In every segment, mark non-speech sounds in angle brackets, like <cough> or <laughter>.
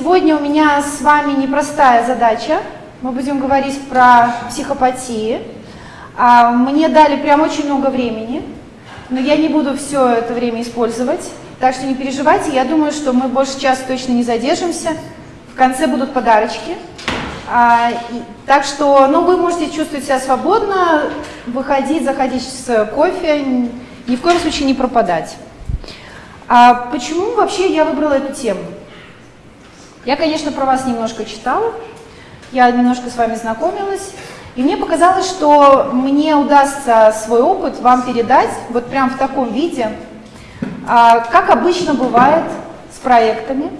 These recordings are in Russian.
Сегодня у меня с вами непростая задача. Мы будем говорить про психопатии. А, мне дали прям очень много времени, но я не буду все это время использовать. Так что не переживайте, я думаю, что мы больше часа точно не задержимся. В конце будут подарочки. А, так что, ну, вы можете чувствовать себя свободно, выходить, заходить с кофе, ни в коем случае не пропадать. А почему вообще я выбрала эту тему? Я, конечно, про вас немножко читала, я немножко с вами знакомилась, и мне показалось, что мне удастся свой опыт вам передать вот прям в таком виде, а, как обычно бывает с проектами,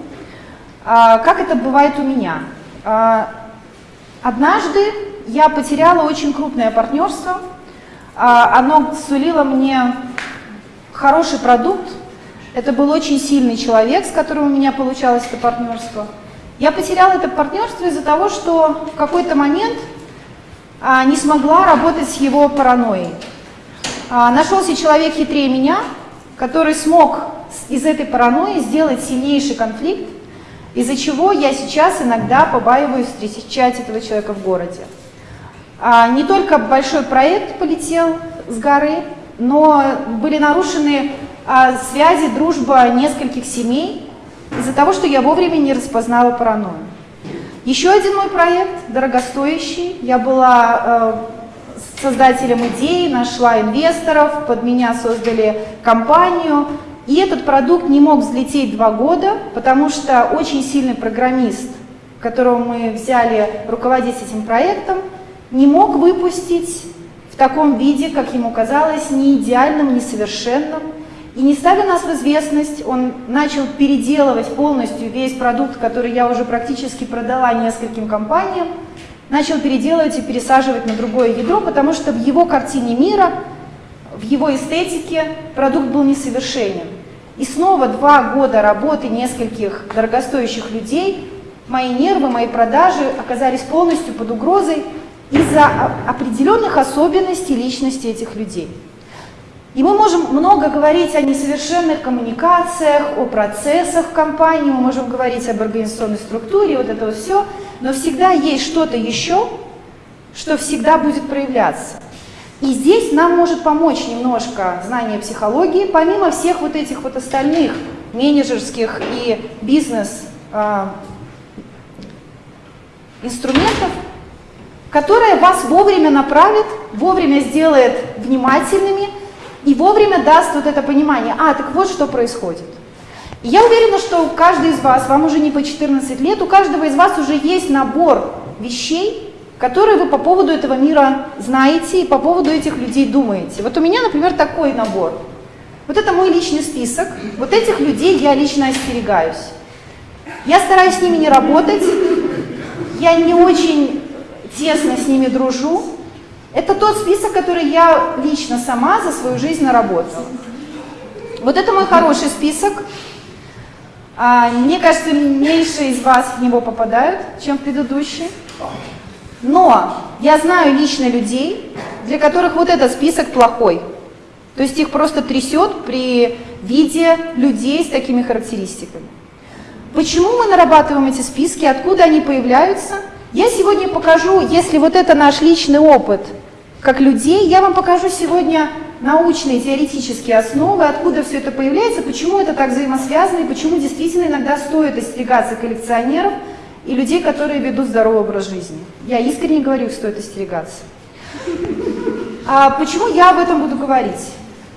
а, как это бывает у меня. А, однажды я потеряла очень крупное партнерство, оно сулило мне хороший продукт, это был очень сильный человек, с которым у меня получалось это партнерство. Я потеряла это партнерство из-за того, что в какой-то момент а, не смогла работать с его паранойей. А, нашелся человек хитрее меня, который смог из этой паранойи сделать сильнейший конфликт, из-за чего я сейчас иногда побаиваюсь встречать этого человека в городе. А, не только большой проект полетел с горы, но были нарушены связи, дружба нескольких семей из-за того, что я вовремя не распознала паранойю. Еще один мой проект, дорогостоящий, я была э, создателем идеи, нашла инвесторов, под меня создали компанию, и этот продукт не мог взлететь два года, потому что очень сильный программист, которого мы взяли руководить этим проектом, не мог выпустить в таком виде, как ему казалось, не идеальным, несовершенным, и не ставя нас в известность, он начал переделывать полностью весь продукт, который я уже практически продала нескольким компаниям, начал переделывать и пересаживать на другое ядро, потому что в его картине мира, в его эстетике продукт был несовершенен. И снова два года работы нескольких дорогостоящих людей, мои нервы, мои продажи оказались полностью под угрозой из-за определенных особенностей личности этих людей. И мы можем много говорить о несовершенных коммуникациях, о процессах в компании, мы можем говорить об организационной структуре, вот это вот все, но всегда есть что-то еще, что всегда будет проявляться. И здесь нам может помочь немножко знание психологии, помимо всех вот этих вот остальных менеджерских и бизнес э, инструментов, которые вас вовремя направит, вовремя сделает внимательными, и вовремя даст вот это понимание, а, так вот что происходит. Я уверена, что у каждого из вас, вам уже не по 14 лет, у каждого из вас уже есть набор вещей, которые вы по поводу этого мира знаете и по поводу этих людей думаете. Вот у меня, например, такой набор. Вот это мой личный список. Вот этих людей я лично остерегаюсь. Я стараюсь с ними не работать, я не очень тесно с ними дружу, это тот список, который я лично сама за свою жизнь наработала. Вот это мой хороший список. А, мне кажется, меньше из вас в него попадают, чем в предыдущий. Но я знаю лично людей, для которых вот этот список плохой. То есть их просто трясет при виде людей с такими характеристиками. Почему мы нарабатываем эти списки, откуда они появляются? Я сегодня покажу, если вот это наш личный опыт – как людей. Я вам покажу сегодня научные теоретические основы, откуда все это появляется, почему это так взаимосвязано и почему действительно иногда стоит остерегаться коллекционеров и людей, которые ведут здоровый образ жизни. Я искренне говорю, стоит остерегаться. А почему я об этом буду говорить?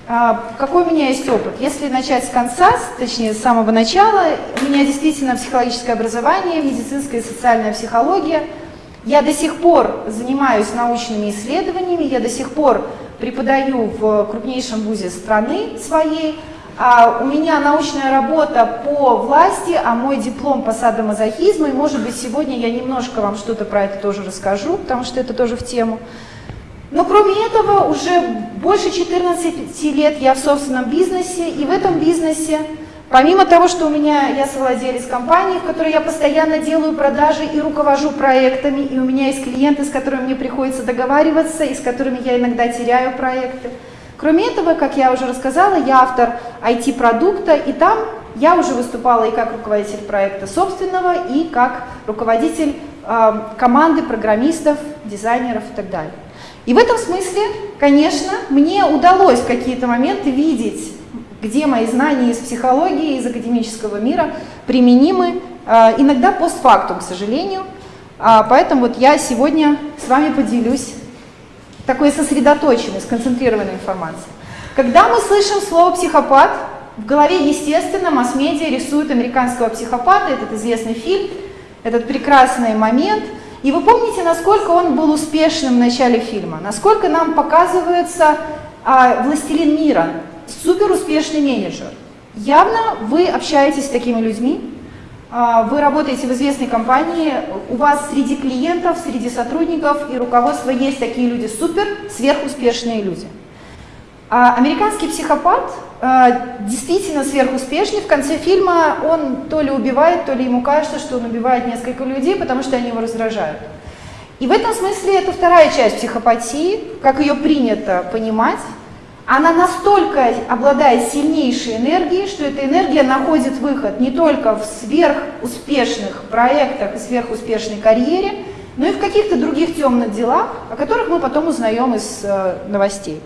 А, какой у меня есть опыт? Если начать с конца, точнее с самого начала, у меня действительно психологическое образование, медицинская и социальная психология – я до сих пор занимаюсь научными исследованиями, я до сих пор преподаю в крупнейшем вузе страны своей. А у меня научная работа по власти, а мой диплом по садомазохизму, и может быть сегодня я немножко вам что-то про это тоже расскажу, потому что это тоже в тему. Но кроме этого, уже больше 14 лет я в собственном бизнесе, и в этом бизнесе Помимо того, что у меня я совладелец компании, в которой я постоянно делаю продажи и руковожу проектами, и у меня есть клиенты, с которыми мне приходится договариваться, и с которыми я иногда теряю проекты. Кроме этого, как я уже рассказала, я автор IT-продукта, и там я уже выступала и как руководитель проекта собственного, и как руководитель э, команды программистов, дизайнеров и так далее. И в этом смысле, конечно, мне удалось в какие-то моменты видеть, где мои знания из психологии, из академического мира применимы, э, иногда постфактум, к сожалению. А, поэтому вот я сегодня с вами поделюсь такой сосредоточенной, сконцентрированной информацией. Когда мы слышим слово «психопат», в голове, естественно, масс-медиа рисуют американского психопата, этот известный фильм, этот прекрасный момент. И вы помните, насколько он был успешным в начале фильма, насколько нам показывается а, «Властелин мира», супер успешный менеджер. Явно вы общаетесь с такими людьми, а, вы работаете в известной компании, у вас среди клиентов, среди сотрудников и руководства есть такие люди супер, сверхуспешные люди. А американский психопат а, действительно сверхуспешный. В конце фильма он то ли убивает, то ли ему кажется, что он убивает несколько людей, потому что они его раздражают. И в этом смысле это вторая часть психопатии, как ее принято понимать. Она настолько обладает сильнейшей энергией, что эта энергия находит выход не только в сверхуспешных проектах и сверхуспешной карьере, но и в каких-то других темных делах, о которых мы потом узнаем из э, новостей.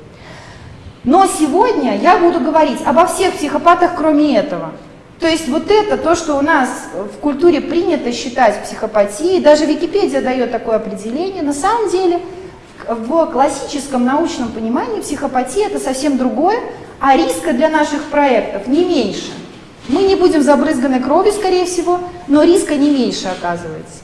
Но сегодня я буду говорить обо всех психопатах, кроме этого. То есть вот это то, что у нас в культуре принято считать психопатией, даже Википедия дает такое определение, на самом деле в классическом научном понимании психопатия это совсем другое, а риска для наших проектов не меньше. Мы не будем забрызганы кровью, скорее всего, но риска не меньше оказывается.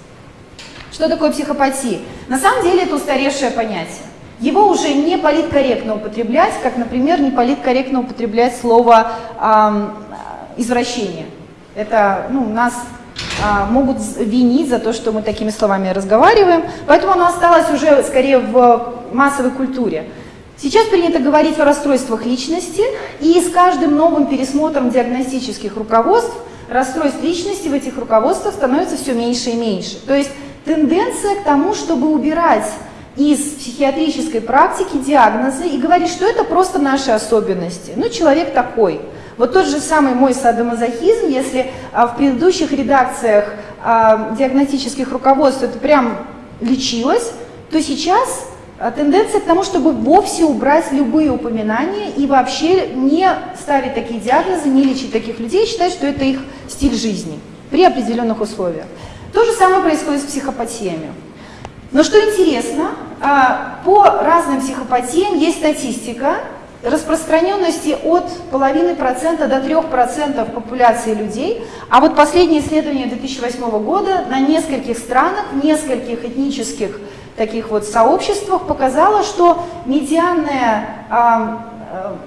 Что такое психопатия? На самом деле это устаревшее понятие. Его уже не политкорректно употреблять, как, например, не политкорректно употреблять слово э, извращение. Это ну, нас могут винить за то, что мы такими словами разговариваем, поэтому оно осталось уже скорее в массовой культуре. Сейчас принято говорить о расстройствах личности, и с каждым новым пересмотром диагностических руководств расстройств личности в этих руководствах становится все меньше и меньше. То есть тенденция к тому, чтобы убирать из психиатрической практики диагнозы и говорит, что это просто наши особенности. Ну, человек такой. Вот тот же самый мой садомазохизм, если а, в предыдущих редакциях а, диагностических руководств это прям лечилось, то сейчас а, тенденция к тому, чтобы вовсе убрать любые упоминания и вообще не ставить такие диагнозы, не лечить таких людей, считать, что это их стиль жизни при определенных условиях. То же самое происходит с психопатиями. Но что интересно, а, по разным психопатиям есть статистика распространенности от половины процента до трех процентов популяции людей. А вот последнее исследование 2008 года на нескольких странах, нескольких этнических таких вот сообществах показало, что медианная а, а,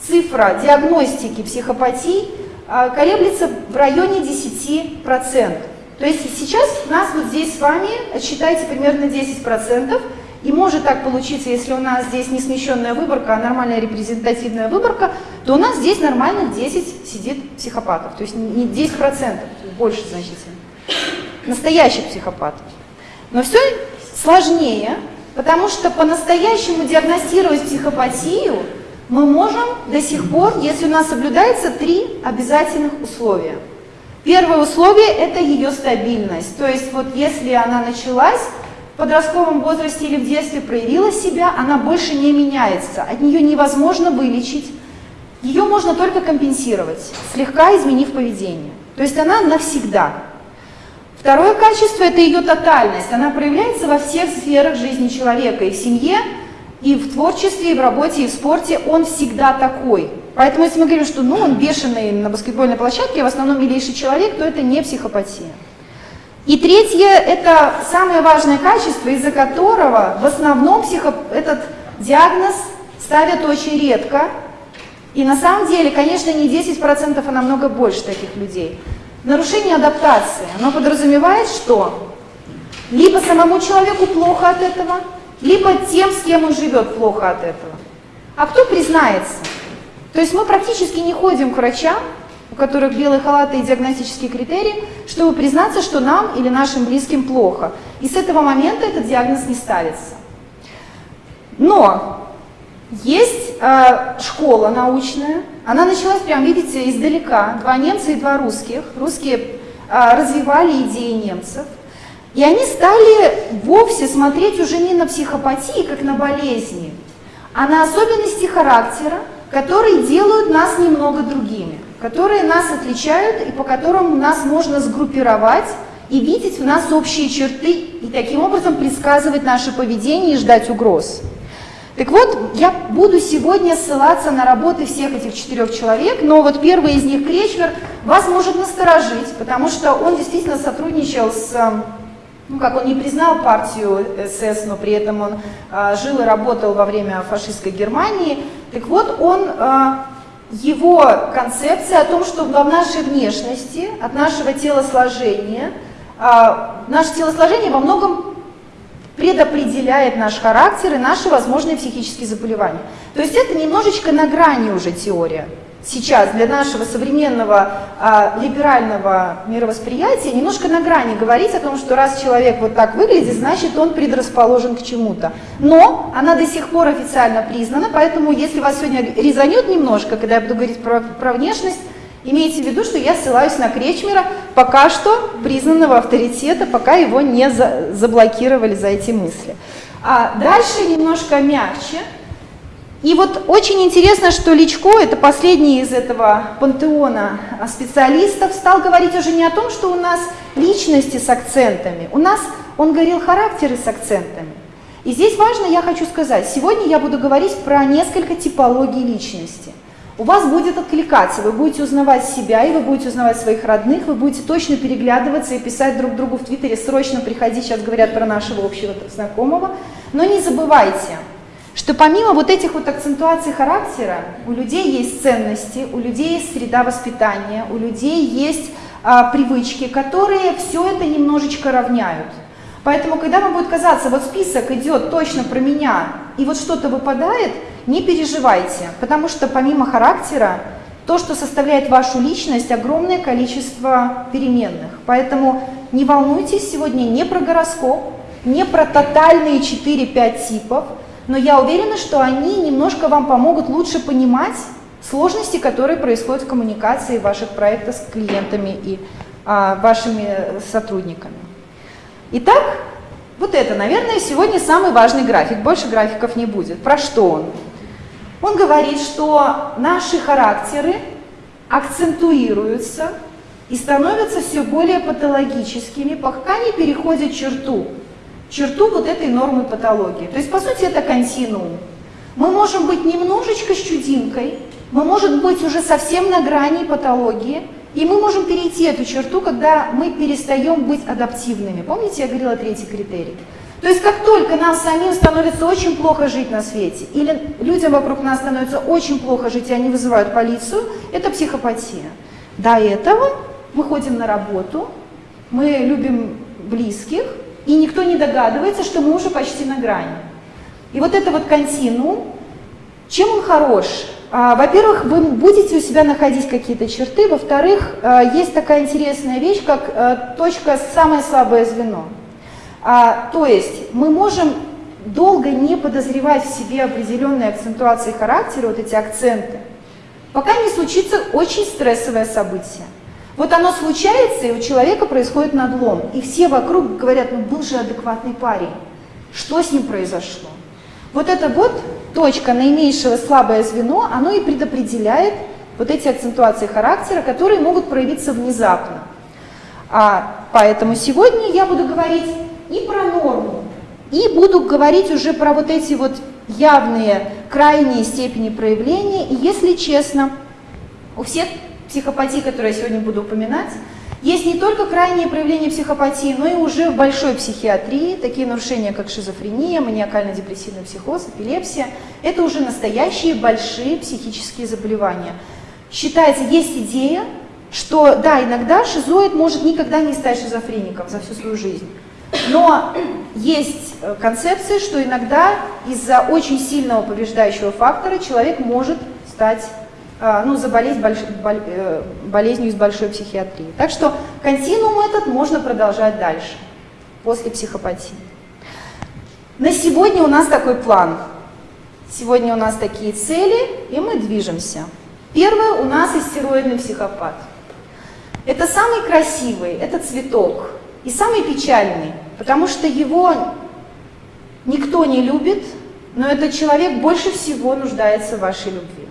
цифра диагностики психопатии а, колеблется в районе 10%. То есть сейчас нас вот здесь с вами, считайте, примерно 10%, и может так получиться, если у нас здесь не смещенная выборка, а нормальная репрезентативная выборка, то у нас здесь нормально 10 сидит психопатов, то есть не 10%, больше значительно, настоящих психопатов. Но все сложнее, потому что по-настоящему диагностировать психопатию мы можем до сих пор, если у нас соблюдается три обязательных условия – Первое условие – это ее стабильность. То есть вот если она началась в подростковом возрасте или в детстве, проявила себя, она больше не меняется. От нее невозможно вылечить. Ее можно только компенсировать, слегка изменив поведение. То есть она навсегда. Второе качество – это ее тотальность. Она проявляется во всех сферах жизни человека, и в семье, и в творчестве, и в работе, и в спорте. Он всегда такой. Поэтому если мы говорим, что ну, он бешеный на баскетбольной площадке, в основном милейший человек, то это не психопатия. И третье, это самое важное качество, из-за которого в основном психо... этот диагноз ставят очень редко. И на самом деле, конечно, не 10%, а намного больше таких людей. Нарушение адаптации, оно подразумевает, что либо самому человеку плохо от этого, либо тем, с кем он живет, плохо от этого. А кто признается? То есть мы практически не ходим к врачам, у которых белые халаты и диагностические критерии, чтобы признаться, что нам или нашим близким плохо. И с этого момента этот диагноз не ставится. Но есть э, школа научная, она началась прям, видите, издалека. Два немца и два русских. Русские э, развивали идеи немцев. И они стали вовсе смотреть уже не на психопатии, как на болезни, а на особенности характера, которые делают нас немного другими, которые нас отличают и по которым нас можно сгруппировать и видеть в нас общие черты и таким образом предсказывать наше поведение и ждать угроз. Так вот, я буду сегодня ссылаться на работы всех этих четырех человек, но вот первый из них, Кречвер, вас может насторожить, потому что он действительно сотрудничал с, ну как он не признал партию СС, но при этом он а, жил и работал во время фашистской Германии. Так вот, он, а, его концепция о том, что в нашей внешности, от нашего телосложения, а, наше телосложение во многом предопределяет наш характер и наши возможные психические заболевания. То есть это немножечко на грани уже теория. Сейчас для нашего современного а, либерального мировосприятия немножко на грани говорить о том, что раз человек вот так выглядит, значит он предрасположен к чему-то. Но она до сих пор официально признана, поэтому если вас сегодня резанет немножко, когда я буду говорить про, про внешность, Имейте в виду, что я ссылаюсь на Кречмера, пока что признанного авторитета, пока его не за, заблокировали за эти мысли. А дальше немножко мягче. И вот очень интересно, что Личко, это последний из этого пантеона специалистов, стал говорить уже не о том, что у нас личности с акцентами. У нас, он говорил, характеры с акцентами. И здесь важно, я хочу сказать, сегодня я буду говорить про несколько типологий личности – у вас будет откликаться, вы будете узнавать себя, и вы будете узнавать своих родных, вы будете точно переглядываться и писать друг другу в Твиттере, срочно приходи, сейчас говорят про нашего общего знакомого. Но не забывайте, что помимо вот этих вот акцентуаций характера, у людей есть ценности, у людей есть среда воспитания, у людей есть а, привычки, которые все это немножечко равняют. Поэтому, когда вам будет казаться, вот список идет точно про меня, и вот что-то выпадает, не переживайте, потому что помимо характера, то, что составляет вашу личность, огромное количество переменных. Поэтому не волнуйтесь сегодня не про гороскоп, не про тотальные 4-5 типов, но я уверена, что они немножко вам помогут лучше понимать сложности, которые происходят в коммуникации ваших проектов с клиентами и а, вашими сотрудниками. Итак, вот это, наверное, сегодня самый важный график. Больше графиков не будет. Про что он? Он говорит, что наши характеры акцентуируются и становятся все более патологическими, пока не переходят черту, черту вот этой нормы патологии. То есть, по сути, это континуум. Мы можем быть немножечко с чудинкой, мы можем быть уже совсем на грани патологии, и мы можем перейти эту черту, когда мы перестаем быть адаптивными. Помните, я говорила третий критерий? То есть как только нам самим становится очень плохо жить на свете, или людям вокруг нас становится очень плохо жить, и они вызывают полицию, это психопатия. До этого мы ходим на работу, мы любим близких, и никто не догадывается, что мы уже почти на грани. И вот это вот континуум, чем он хорош? А, во-первых, вы будете у себя находить какие-то черты. Во-вторых, а, есть такая интересная вещь, как а, точка «самое слабое звено». То есть мы можем долго не подозревать в себе определенные акцентуации характера, вот эти акценты, пока не случится очень стрессовое событие. Вот оно случается, и у человека происходит надлом. И все вокруг говорят, ну был же адекватный парень. Что с ним произошло? Вот это вот точка наименьшего слабое звено, оно и предопределяет вот эти акцентуации характера, которые могут проявиться внезапно. А, поэтому сегодня я буду говорить и про норму, и буду говорить уже про вот эти вот явные крайние степени проявления. И если честно, у всех психопатий, которые я сегодня буду упоминать, есть не только крайние проявления психопатии, но и уже в большой психиатрии, такие нарушения, как шизофрения, маниакально-депрессивный психоз, эпилепсия, это уже настоящие большие психические заболевания. Считается, есть идея, что да, иногда шизоид может никогда не стать шизофреником за всю свою жизнь. Но есть э, концепция, что иногда из-за очень сильного побеждающего фактора человек может стать ну, заболеть больш, боль, э, болезнью из большой психиатрии. Так что континуум этот можно продолжать дальше, после психопатии. На сегодня у нас такой план. Сегодня у нас такие цели, и мы движемся. Первое у нас истероидный психопат. Это самый красивый, это цветок, и самый печальный, потому что его никто не любит, но этот человек больше всего нуждается в вашей любви.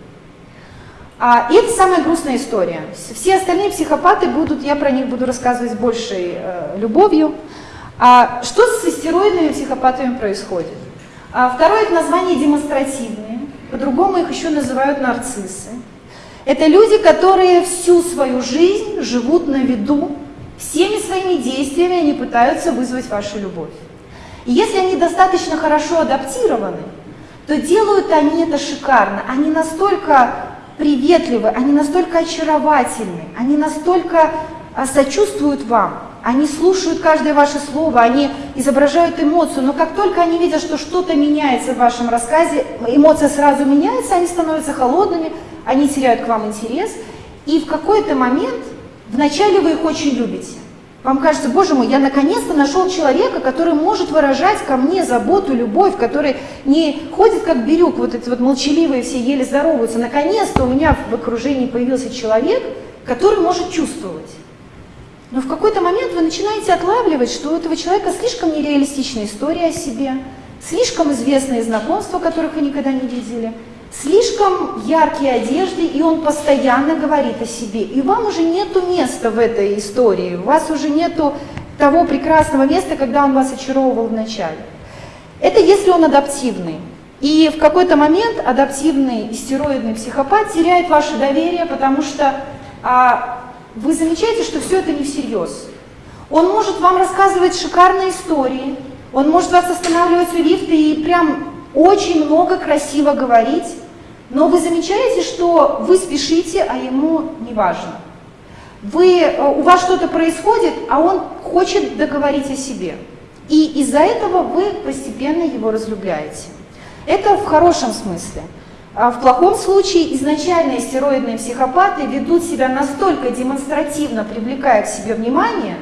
А, и это самая грустная история. Все остальные психопаты будут, я про них буду рассказывать с большей э, любовью. А, что с истероидными психопатами происходит? А, второе это название демонстративные, по-другому их еще называют нарциссы. Это люди, которые всю свою жизнь живут на виду, всеми своими действиями они пытаются вызвать вашу любовь. И если они достаточно хорошо адаптированы, то делают они это шикарно. Они настолько приветливы, они настолько очаровательны, они настолько а, сочувствуют вам, они слушают каждое ваше слово, они изображают эмоцию, но как только они видят, что что-то меняется в вашем рассказе, эмоция сразу меняется, они становятся холодными, они теряют к вам интерес, и в какой-то момент, вначале вы их очень любите, вам кажется, боже мой, я наконец-то нашел человека, который может выражать ко мне заботу, любовь, который не ходит как бирюк, вот эти вот молчаливые все еле здороваются. Наконец-то у меня в окружении появился человек, который может чувствовать. Но в какой-то момент вы начинаете отлавливать, что у этого человека слишком нереалистичная история о себе, слишком известные знакомства, которых вы никогда не видели, слишком яркие одежды, и он постоянно говорит о себе. И вам уже нету места в этой истории, у вас уже нету того прекрасного места, когда он вас очаровывал вначале. Это если он адаптивный. И в какой-то момент адаптивный истероидный психопат теряет ваше доверие, потому что а, вы замечаете, что все это не всерьез. Он может вам рассказывать шикарные истории, он может вас останавливать у лифта и прям очень много красиво говорить, но вы замечаете, что вы спешите, а ему не важно. Вы, э, у вас что-то происходит, а он хочет договорить о себе. И из-за этого вы постепенно его разлюбляете. Это в хорошем смысле. А в плохом случае изначально стероидные психопаты ведут себя настолько демонстративно, привлекая к себе внимание,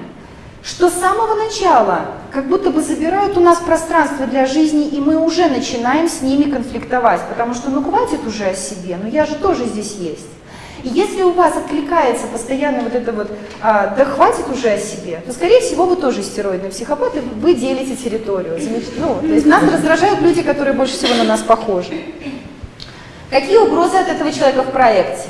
что с самого начала как будто бы забирают у нас пространство для жизни, и мы уже начинаем с ними конфликтовать, потому что ну хватит уже о себе, ну я же тоже здесь есть. И если у вас откликается постоянно вот это вот, а, да хватит уже о себе, то, скорее всего, вы тоже стероидный психопат, и вы делите территорию. Ну, то есть нас раздражают люди, которые больше всего на нас похожи. Какие угрозы от этого человека в проекте?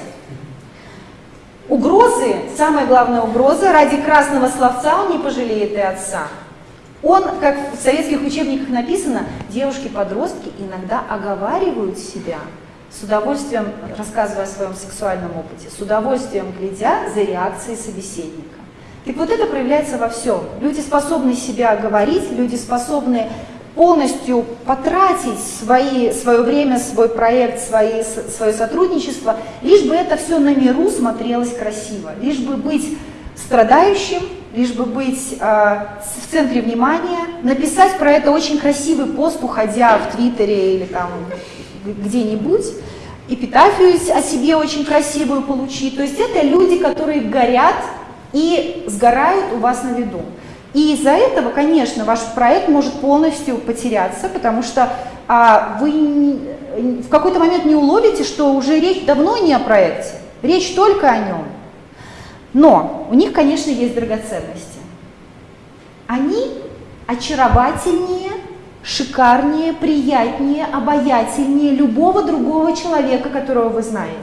Угрозы, самая главная угроза, ради красного словца он не пожалеет и отца. Он, как в советских учебниках написано, девушки-подростки иногда оговаривают себя, с удовольствием рассказывая о своем сексуальном опыте, с удовольствием глядя за реакцией собеседника. Так вот это проявляется во всем. Люди способны себя говорить, люди способны полностью потратить свои, свое время, свой проект, свои, свое сотрудничество, лишь бы это все на миру смотрелось красиво, лишь бы быть страдающим, лишь бы быть э, в центре внимания, написать про это очень красивый пост, уходя в Твиттере или там где-нибудь, эпитафию о себе очень красивую получить. То есть это люди, которые горят и сгорают у вас на виду. И из-за этого, конечно, ваш проект может полностью потеряться, потому что а, вы в какой-то момент не уловите, что уже речь давно не о проекте, речь только о нем. Но у них, конечно, есть драгоценности. Они очаровательнее, шикарнее, приятнее, обаятельнее любого другого человека, которого вы знаете.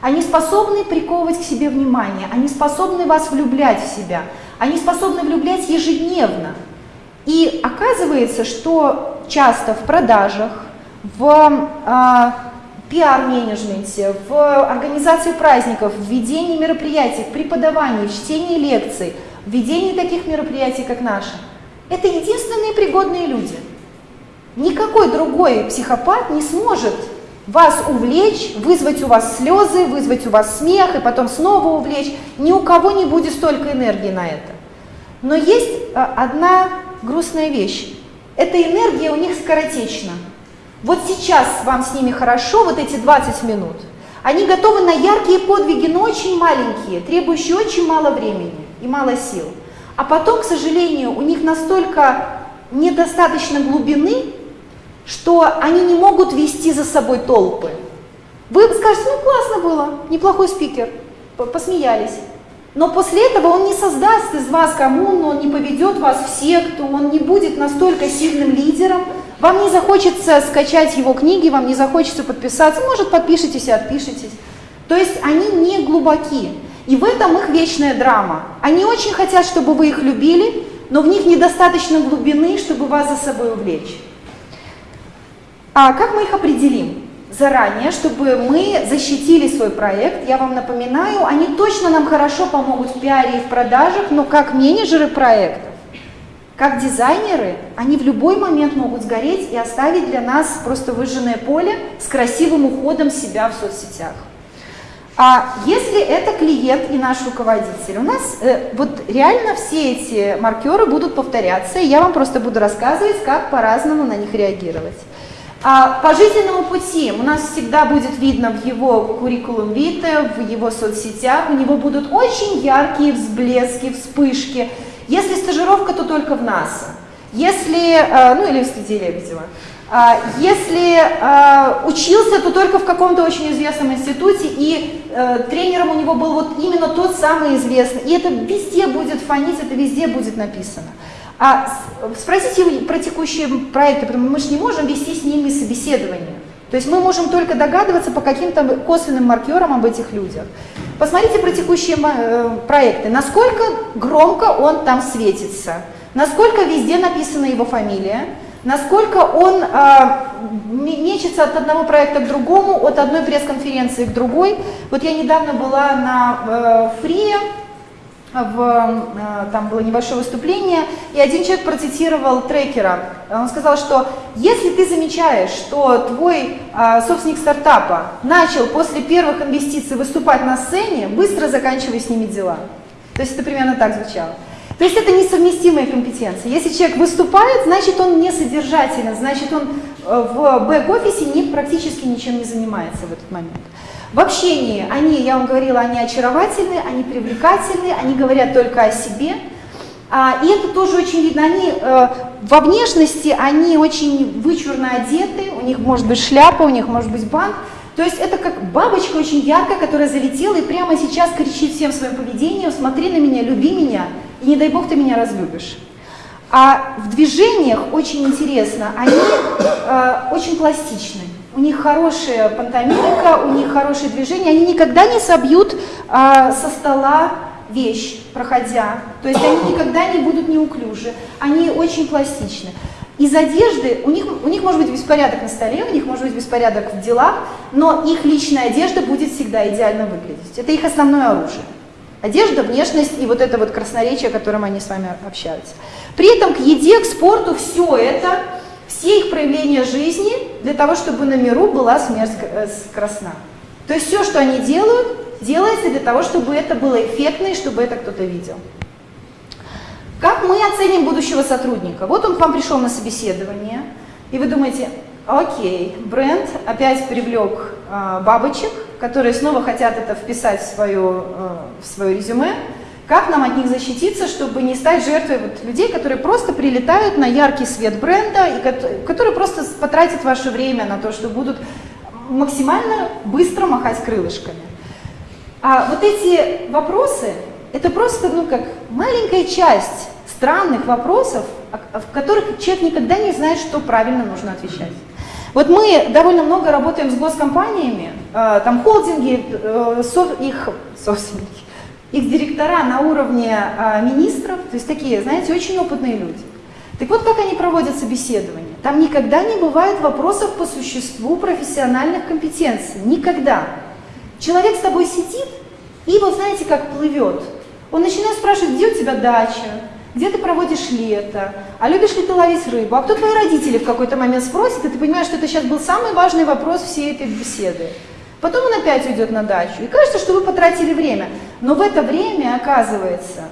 Они способны приковывать к себе внимание, они способны вас влюблять в себя – они способны влюблять ежедневно. И оказывается, что часто в продажах, в э, пиар-менеджменте, в организации праздников, в ведении мероприятий, в преподавании, в чтении лекций, в ведении таких мероприятий, как наши, это единственные пригодные люди. Никакой другой психопат не сможет вас увлечь, вызвать у вас слезы, вызвать у вас смех и потом снова увлечь. Ни у кого не будет столько энергии на это. Но есть а, одна грустная вещь. Эта энергия у них скоротечна. Вот сейчас вам с ними хорошо, вот эти 20 минут. Они готовы на яркие подвиги, но очень маленькие, требующие очень мало времени и мало сил. А потом, к сожалению, у них настолько недостаточно глубины, что они не могут вести за собой толпы. Вы скажете, ну классно было, неплохой спикер, посмеялись. Но после этого он не создаст из вас коммуну, он не поведет вас в секту, он не будет настолько сильным лидером. Вам не захочется скачать его книги, вам не захочется подписаться, может подпишитесь и отпишитесь. То есть они не глубоки. И в этом их вечная драма. Они очень хотят, чтобы вы их любили, но в них недостаточно глубины, чтобы вас за собой увлечь. А как мы их определим? заранее, чтобы мы защитили свой проект. Я вам напоминаю, они точно нам хорошо помогут в пиаре и в продажах, но как менеджеры проектов, как дизайнеры, они в любой момент могут сгореть и оставить для нас просто выжженное поле с красивым уходом себя в соцсетях. А если это клиент и наш руководитель, у нас э, вот реально все эти маркеры будут повторяться, и я вам просто буду рассказывать, как по-разному на них реагировать. А по жизненному пути у нас всегда будет видно в его куррикулум вите, в его соцсетях, у него будут очень яркие всблески, вспышки. Если стажировка, то только в НАСА. Если, э, ну или в студии Лебедева. А, если э, учился, то только в каком-то очень известном институте, и э, тренером у него был вот именно тот самый известный. И это везде будет фонить, это везде будет написано. А спросите про текущие проекты, потому что мы же не можем вести с ними собеседование. То есть мы можем только догадываться по каким-то косвенным маркерам об этих людях. Посмотрите про текущие э, проекты, насколько громко он там светится, насколько везде написана его фамилия, насколько он э, мечется от одного проекта к другому, от одной пресс-конференции к другой. Вот я недавно была на э, Фрие, в, э, там было небольшое выступление, и один человек процитировал трекера. Он сказал, что если ты замечаешь, что твой а, собственник стартапа начал после первых инвестиций выступать на сцене, быстро заканчивай с ними дела. То есть это примерно так звучало. То есть это несовместимые компетенции. Если человек выступает, значит он не содержателен, значит он э, в бэк-офисе не, практически ничем не занимается в этот момент. В общении они, я вам говорила, они очаровательны, они привлекательны, они говорят только о себе. А, и это тоже очень видно. Они э, во внешности, они очень вычурно одеты, у них может быть шляпа, у них может быть банк. То есть это как бабочка очень яркая, которая залетела и прямо сейчас кричит всем своим поведением, смотри на меня, люби меня, и не дай бог ты меня разлюбишь. А в движениях очень интересно, они э, очень пластичны у них хорошая пантомимика, у них хорошие движения, они никогда не собьют а, со стола вещь, проходя. То есть они никогда не будут неуклюжи, они очень пластичны. Из одежды, у них, у них может быть беспорядок на столе, у них может быть беспорядок в делах, но их личная одежда будет всегда идеально выглядеть. Это их основное оружие. Одежда, внешность и вот это вот красноречие, которым они с вами общаются. При этом к еде, к спорту все это все их проявления жизни для того, чтобы на миру была смерть э, красна. То есть все, что они делают, делается для того, чтобы это было эффектно и чтобы это кто-то видел. Как мы оценим будущего сотрудника? Вот он к вам пришел на собеседование, и вы думаете, окей, бренд опять привлек э, бабочек, которые снова хотят это вписать в, свое, э, в свое резюме, как нам от них защититься, чтобы не стать жертвой вот людей, которые просто прилетают на яркий свет бренда, и которые просто потратят ваше время на то, что будут максимально быстро махать крылышками. А вот эти вопросы, это просто ну, как маленькая часть странных вопросов, в которых человек никогда не знает, что правильно нужно отвечать. Вот мы довольно много работаем с госкомпаниями, э, там холдинги, э, их собственники, их директора на уровне а, министров, то есть такие, знаете, очень опытные люди. Так вот, как они проводят собеседование? Там никогда не бывает вопросов по существу профессиональных компетенций. Никогда. Человек с тобой сидит и вот знаете, как плывет. Он начинает спрашивать, где у тебя дача, где ты проводишь лето, а любишь ли ты ловить рыбу, а кто твои родители в какой-то момент спросит, и ты понимаешь, что это сейчас был самый важный вопрос всей этой беседы. Потом он опять уйдет на дачу. И кажется, что вы потратили время. Но в это время, оказывается,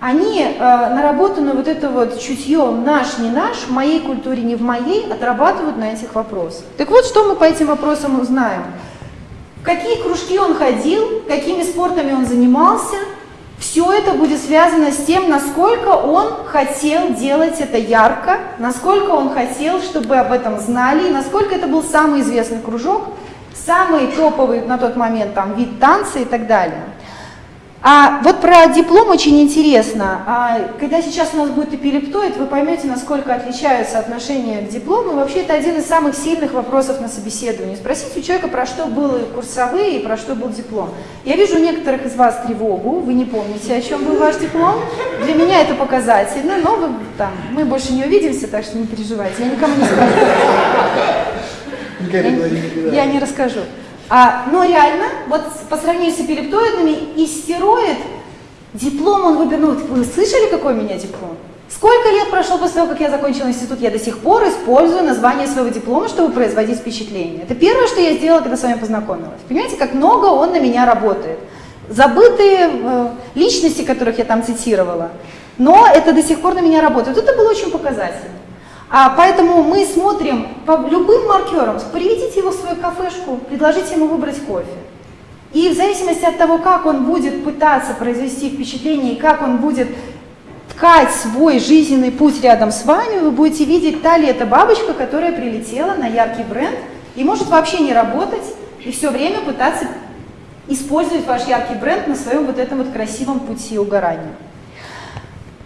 они э, наработанную вот это вот чутье «наш, не наш», в моей культуре, не в моей, отрабатывают на этих вопросах. Так вот, что мы по этим вопросам узнаем. В какие кружки он ходил, какими спортами он занимался, Все это будет связано с тем, насколько он хотел делать это ярко, насколько он хотел, чтобы об этом знали, и насколько это был самый известный кружок, самый топовый на тот момент там, вид танца и так далее. А вот про диплом очень интересно. А, когда сейчас у нас будет эпилептоид, вы поймете, насколько отличаются отношения к диплому. Вообще это один из самых сильных вопросов на собеседовании. Спросить у человека, про что были курсовые и про что был диплом. Я вижу у некоторых из вас тревогу, вы не помните, о чем был ваш диплом. Для меня это показательно, но вы, там, мы больше не увидимся, так что не переживайте. Я никому не скажу. Я, не расскажу. А, но реально, вот по сравнению с эпилептоидными, и стероид, диплом он выбернул. Вы слышали, какой у меня диплом? Сколько лет прошло после того, как я закончила институт, я до сих пор использую название своего диплома, чтобы производить впечатление. Это первое, что я сделала, когда с вами познакомилась. Понимаете, как много он на меня работает. Забытые э, личности, которых я там цитировала, но это до сих пор на меня работает. Это было очень показательно. А поэтому мы смотрим по любым маркерам, приведите его в свою кафешку, предложите ему выбрать кофе. И в зависимости от того, как он будет пытаться произвести впечатление и как он будет ткать свой жизненный путь рядом с вами, вы будете видеть, та ли это бабочка, которая прилетела на яркий бренд и может вообще не работать и все время пытаться использовать ваш яркий бренд на своем вот этом вот красивом пути угорания.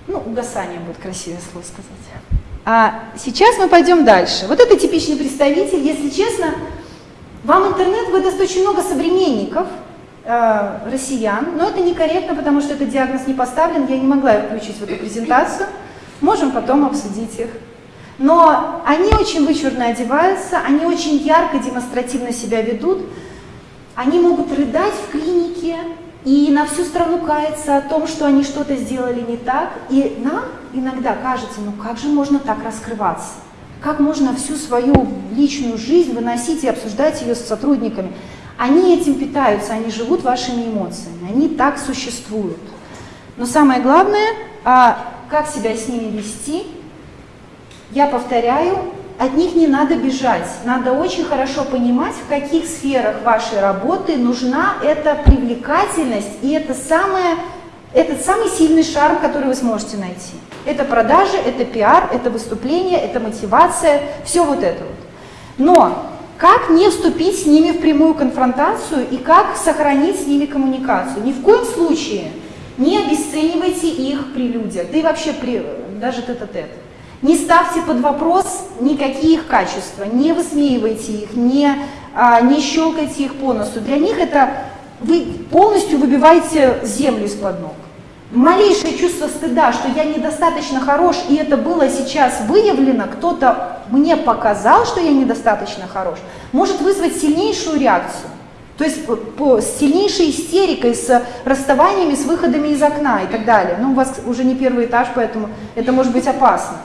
Ну, угасание будет красивое слово сказать. А сейчас мы пойдем дальше. Вот это типичный представитель. Если честно, вам интернет выдаст очень много современников, э, россиян, но это некорректно, потому что этот диагноз не поставлен, я не могла включить в эту презентацию. Можем потом обсудить их. Но они очень вычурно одеваются, они очень ярко, демонстративно себя ведут, они могут рыдать в клинике, и на всю страну кается о том, что они что-то сделали не так. И нам иногда кажется, ну как же можно так раскрываться? Как можно всю свою личную жизнь выносить и обсуждать ее с сотрудниками? Они этим питаются, они живут вашими эмоциями, они так существуют. Но самое главное, а, как себя с ними вести, я повторяю, от них не надо бежать. Надо очень хорошо понимать, в каких сферах вашей работы нужна эта привлекательность и это самое, этот самый сильный шарм, который вы сможете найти. Это продажи, это пиар, это выступление, это мотивация, все вот это вот. Но как не вступить с ними в прямую конфронтацию и как сохранить с ними коммуникацию? Ни в коем случае не обесценивайте их при людях, да и вообще при, даже тет-а-тет. -тет. Не ставьте под вопрос никакие их качества, не высмеивайте их, не, а, не щелкайте их по носу. Для них это вы полностью выбиваете землю из-под ног. Малейшее чувство стыда, что я недостаточно хорош, и это было сейчас выявлено, кто-то мне показал, что я недостаточно хорош, может вызвать сильнейшую реакцию. То есть по, с сильнейшей истерикой, с расставаниями, с выходами из окна и так далее. Ну, у вас уже не первый этаж, поэтому это может быть опасно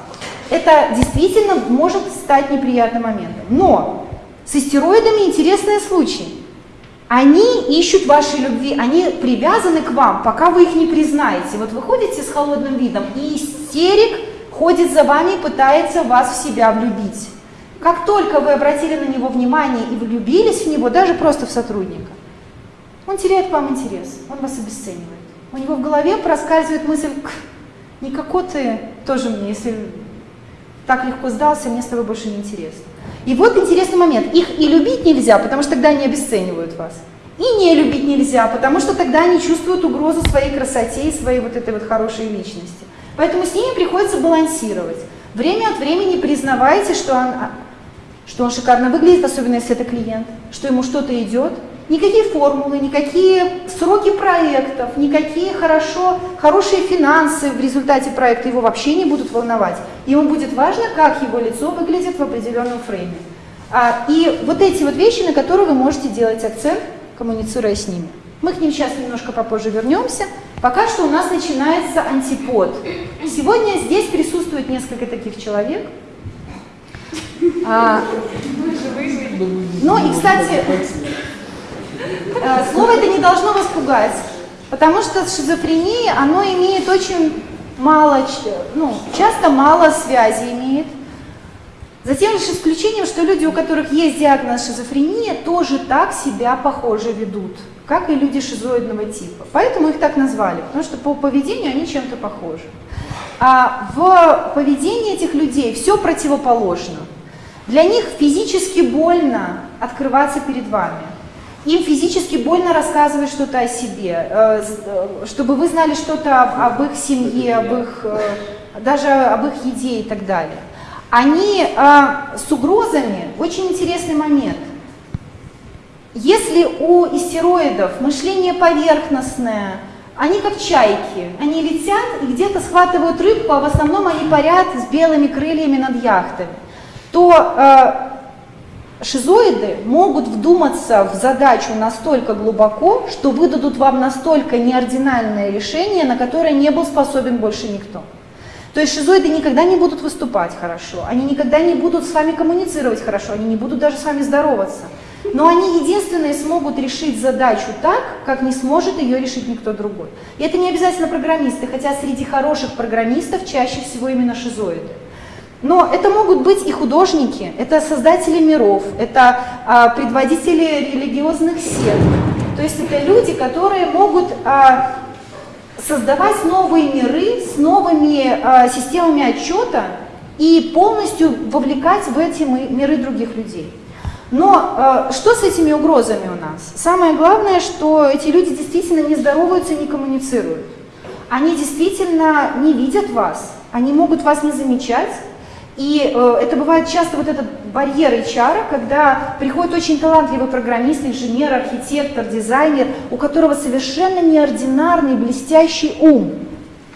это действительно может стать неприятным моментом. Но с истероидами интересный случай. Они ищут вашей любви, они привязаны к вам, пока вы их не признаете. Вот вы ходите с холодным видом, и истерик ходит за вами и пытается вас в себя влюбить. Как только вы обратили на него внимание и влюбились в него, даже просто в сотрудника, он теряет к вам интерес, он вас обесценивает. У него в голове проскальзывает мысль, никакой ты тоже мне, если так легко сдался, мне с тобой больше не интересно. И вот интересный момент. Их и любить нельзя, потому что тогда они обесценивают вас. И не любить нельзя, потому что тогда они чувствуют угрозу своей красоте и своей вот этой вот хорошей личности. Поэтому с ними приходится балансировать. Время от времени признавайте, что он, а, что он шикарно выглядит, особенно если это клиент, что ему что-то идет, Никакие формулы, никакие сроки проектов, никакие хорошо, хорошие финансы в результате проекта его вообще не будут волновать. Ему будет важно, как его лицо выглядит в определенном фрейме. А, и вот эти вот вещи, на которые вы можете делать акцент, коммуницируя с ними. Мы к ним сейчас немножко попозже вернемся. Пока что у нас начинается антипод. Сегодня здесь присутствует несколько таких человек. А, ну и, кстати, слово это не должно вас пугать, потому что шизофрения, оно имеет очень мало, ну, часто мало связи имеет. За тем лишь исключением, что люди, у которых есть диагноз шизофрения, тоже так себя похоже ведут, как и люди шизоидного типа. Поэтому их так назвали, потому что по поведению они чем-то похожи. А в поведении этих людей все противоположно. Для них физически больно открываться перед вами. Им физически больно рассказывать что-то о себе, э, э, чтобы вы знали что-то об их семье, об их, э, даже об их еде и так далее. Они с угрозами, очень интересный момент. Если у истероидов мышление поверхностное, они как чайки, они летят и где-то схватывают рыбку, а в основном они парят с белыми крыльями над яхтами, то шизоиды могут вдуматься в задачу настолько глубоко, что выдадут вам настолько неординальное решение, на которое не был способен больше никто. То есть шизоиды никогда не будут выступать хорошо, они никогда не будут с вами коммуницировать хорошо, они не будут даже с вами здороваться. Но они единственные смогут решить задачу так, как не сможет ее решить никто другой. И это не обязательно программисты, хотя среди хороших программистов чаще всего именно шизоиды. Но это могут быть и художники, это создатели миров, это а, предводители религиозных сект. То есть это люди, которые могут а, создавать новые миры с новыми а, системами отчета и полностью вовлекать в эти миры других людей. Но э, что с этими угрозами у нас? Самое главное, что эти люди действительно не здороваются, не коммуницируют. Они действительно не видят вас, они могут вас не замечать. И э, это бывает часто вот этот барьер HR, когда приходит очень талантливый программист, инженер, архитектор, дизайнер, у которого совершенно неординарный, блестящий ум.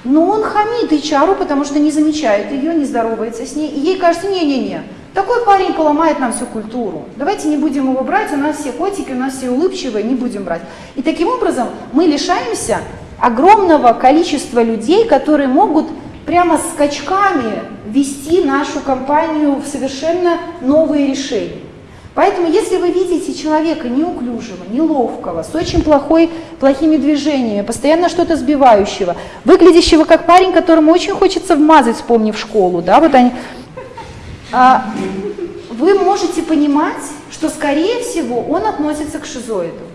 Но он хамит HR, потому что не замечает ее, не здоровается с ней. И ей кажется, не-не-не, такой парень поломает нам всю культуру. Давайте не будем его брать, у нас все котики, у нас все улыбчивые, не будем брать. И таким образом мы лишаемся огромного количества людей, которые могут прямо скачками вести нашу компанию в совершенно новые решения. Поэтому, если вы видите человека неуклюжего, неловкого, с очень плохой, плохими движениями, постоянно что-то сбивающего, выглядящего как парень, которому очень хочется вмазать, вспомнив школу, да, вот они, а, вы можете понимать, что, скорее всего, он относится к шизоиду.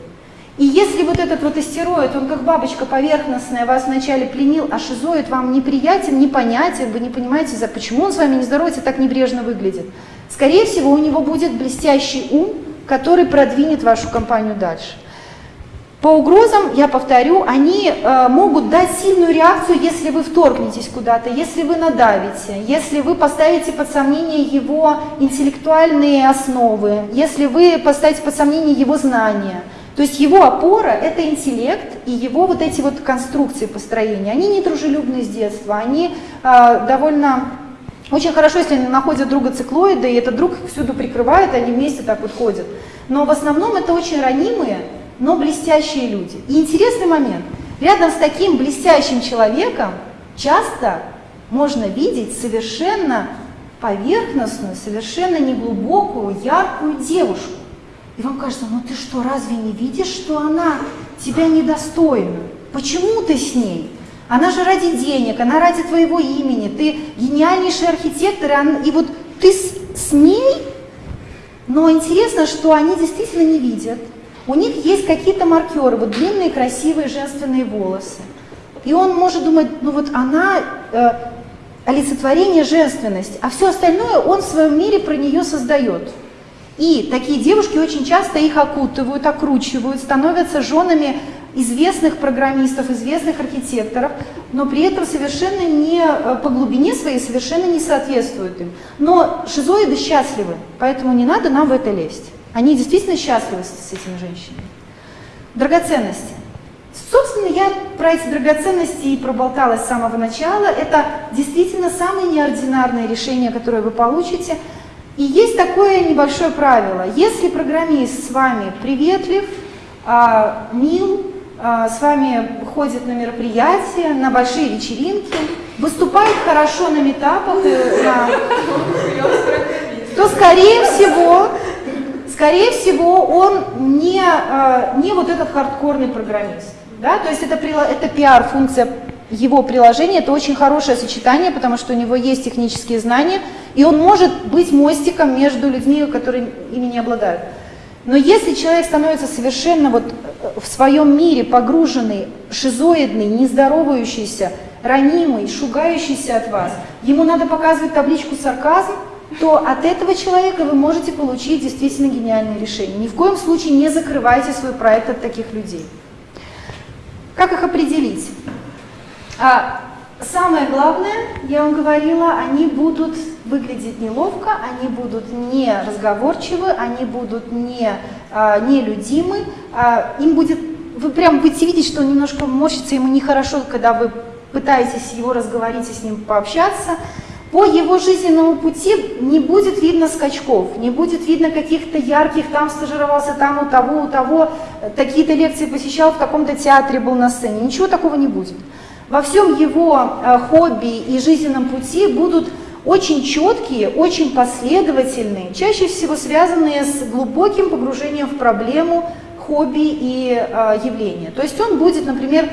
И если вот этот вот астероид, он как бабочка поверхностная, вас вначале пленил, а шизоид вам неприятен, непонятен, вы не понимаете, за почему он с вами не здоровается, так небрежно выглядит. Скорее всего, у него будет блестящий ум, который продвинет вашу компанию дальше. По угрозам, я повторю, они э, могут дать сильную реакцию, если вы вторгнетесь куда-то, если вы надавите, если вы поставите под сомнение его интеллектуальные основы, если вы поставите под сомнение его знания. То есть его опора – это интеллект и его вот эти вот конструкции построения. Они не дружелюбны с детства, они э, довольно очень хорошо, если они находят друга циклоида, и этот друг всюду прикрывает, они вместе так вот ходят. Но в основном это очень ранимые, но блестящие люди. И интересный момент. Рядом с таким блестящим человеком часто можно видеть совершенно поверхностную, совершенно неглубокую, яркую девушку. И вам кажется, ну ты что, разве не видишь, что она тебя недостойна? Почему ты с ней? Она же ради денег, она ради твоего имени, ты гениальнейший архитектор, и вот ты с, с ней, но интересно, что они действительно не видят, у них есть какие-то маркеры, вот длинные красивые женственные волосы. И он может думать, ну вот она э, олицетворение женственности, а все остальное он в своем мире про нее создает. И такие девушки очень часто их окутывают, окручивают, становятся женами известных программистов, известных архитекторов, но при этом совершенно не э, по глубине своей совершенно не соответствуют им. Но шизоиды счастливы, поэтому не надо нам в это лезть. Они действительно счастливы с этими женщинами. Драгоценности. Собственно, я про эти драгоценности и проболталась с самого начала. Это действительно самое неординарное решение, которое вы получите. И есть такое небольшое правило. Если программист с вами приветлив, а, мил, а, с вами ходит на мероприятия, на большие вечеринки, выступает хорошо на метапах, то, скорее всего, скорее всего, он не, э, не вот этот хардкорный программист. Да? То есть это, это пиар-функция его приложение это очень хорошее сочетание, потому что у него есть технические знания, и он может быть мостиком между людьми, которые ими не обладают. Но если человек становится совершенно вот э, в своем мире погруженный, шизоидный, нездоровающийся, ранимый, шугающийся от вас, ему надо показывать табличку сарказм, то от этого человека вы можете получить действительно гениальное решение. Ни в коем случае не закрывайте свой проект от таких людей. Как их определить? А, самое главное, я вам говорила, они будут выглядеть неловко, они будут не разговорчивы, они будут не а, нелюдимы, а, им будет, вы прям будете видеть, что он немножко морщится, ему нехорошо, когда вы пытаетесь его разговорить и с ним пообщаться, по его жизненному пути не будет видно скачков, не будет видно каких-то ярких, там стажировался, там у того, у того, такие-то лекции посещал, в таком-то театре был на сцене. Ничего такого не будет. Во всем его э, хобби и жизненном пути будут очень четкие, очень последовательные, чаще всего связанные с глубоким погружением в проблему, хобби и э, явления. То есть он будет, например,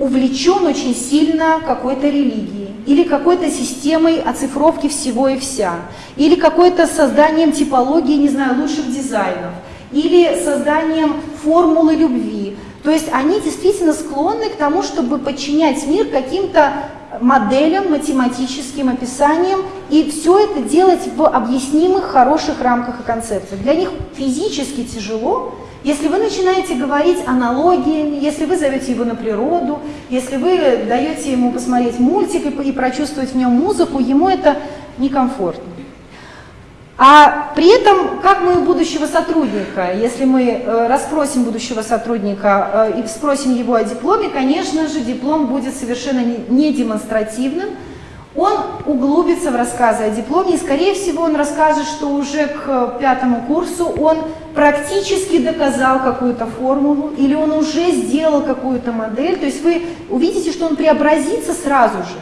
увлечен очень сильно какой-то религией, или какой-то системой оцифровки всего и вся, или какой-то созданием типологии, не знаю, лучших дизайнов, или созданием формулы любви. То есть они действительно склонны к тому, чтобы подчинять мир каким-то моделям, математическим описаниям, и все это делать в объяснимых, хороших рамках и концепциях. Для них физически тяжело, если вы начинаете говорить аналогиями, если вы зовете его на природу, если вы даете ему посмотреть мультик и, и прочувствовать в нем музыку, ему это некомфортно. А при этом, как мы будущего сотрудника, если мы э, расспросим будущего сотрудника э, и спросим его о дипломе, конечно же, диплом будет совершенно не демонстративным, он углубится в рассказы о дипломе, и, скорее всего, он расскажет, что уже к пятому курсу он практически доказал какую-то формулу, или он уже сделал какую-то модель, то есть вы увидите, что он преобразится сразу же.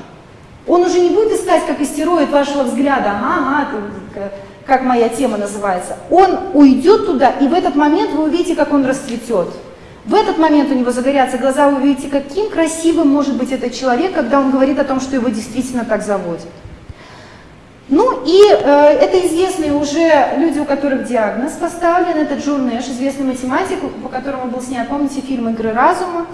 Он уже не будет искать, как истероид вашего взгляда, ага, ага, как моя тема называется. Он уйдет туда, и в этот момент вы увидите, как он расцветет. В этот момент у него загорятся глаза, вы увидите, каким красивым может быть этот человек, когда он говорит о том, что его действительно так заводит. Ну и э, это известные уже люди, у которых диагноз поставлен, это Джон Нэш, известный математик, по которому был снят, помните, фильм «Игры разума».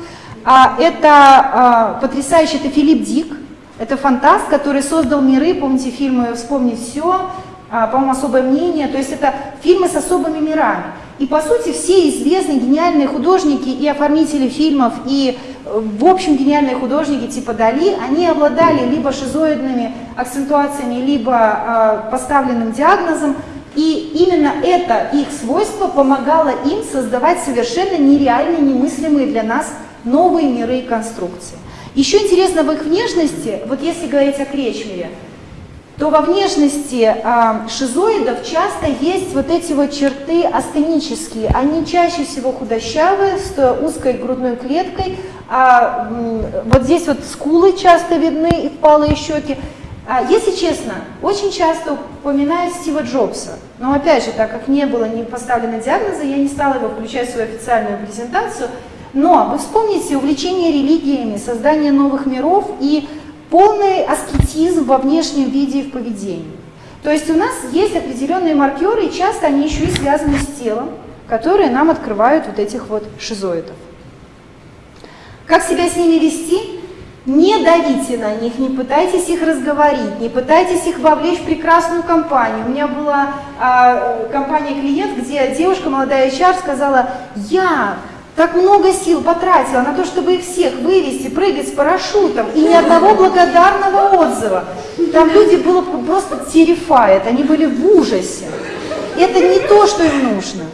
А, это а, потрясающий, это Филипп Дик, это фантаст, который создал миры, помните фильмы «Вспомнить все», по-моему, «Особое мнение», то есть это фильмы с особыми мирами. И по сути все известные гениальные художники и оформители фильмов, и э, в общем гениальные художники типа Дали, они обладали либо шизоидными акцентуациями, либо э, поставленным диагнозом, и именно это их свойство помогало им создавать совершенно нереальные, немыслимые для нас новые миры и конструкции. Еще интересно в их внешности, вот если говорить о Кречмере, то во внешности э, шизоидов часто есть вот эти вот черты астенические. Они чаще всего худощавые, с узкой грудной клеткой. А, вот здесь вот скулы часто видны и впалые щеки. А, если честно, очень часто упоминают Стива Джобса. Но опять же, так как не было не поставлено диагноза, я не стала его включать в свою официальную презентацию. Но вы вспомните увлечение религиями, создание новых миров и полный аскетизм во внешнем виде и в поведении. То есть у нас есть определенные маркеры, и часто они еще и связаны с телом, которые нам открывают вот этих вот шизоидов. Как себя с ними вести? Не давите на них, не пытайтесь их разговорить, не пытайтесь их вовлечь в прекрасную компанию. У меня была а, компания-клиент, где девушка, молодая HR, сказала, я так много сил потратила на то, чтобы их всех вывести, прыгать с парашютом, и ни одного благодарного отзыва. Там люди было просто terrified, они были в ужасе. Это не то, что им нужно.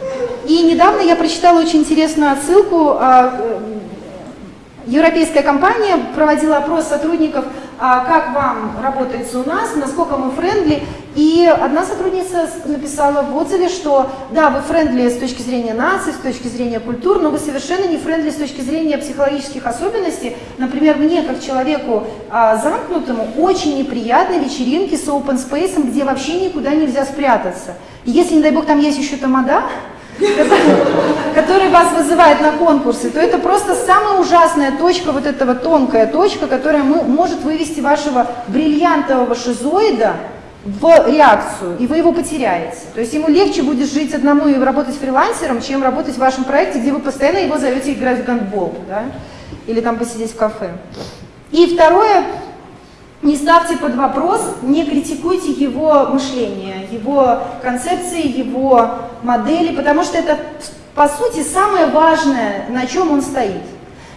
И недавно я прочитала очень интересную отсылку. А, э, европейская компания проводила опрос сотрудников как вам работается у нас, насколько мы friendly. И одна сотрудница написала в отзыве, что да, вы friendly с точки зрения нации, с точки зрения культур, но вы совершенно не friendly с точки зрения психологических особенностей. Например, мне, как человеку а, замкнутому, очень неприятны вечеринки с open space, где вообще никуда нельзя спрятаться. Если, не дай бог, там есть еще тамада, который вас вызывает на конкурсы, то это просто самая ужасная точка, вот эта вот тонкая точка, которая может вывести вашего бриллиантового шизоида в реакцию, и вы его потеряете. То есть ему легче будет жить одному и работать фрилансером, чем работать в вашем проекте, где вы постоянно его зовете играть в гандбол, да? или там посидеть в кафе. И второе, не ставьте под вопрос, не критикуйте его мышление, его концепции, его модели, потому что это, по сути, самое важное, на чем он стоит.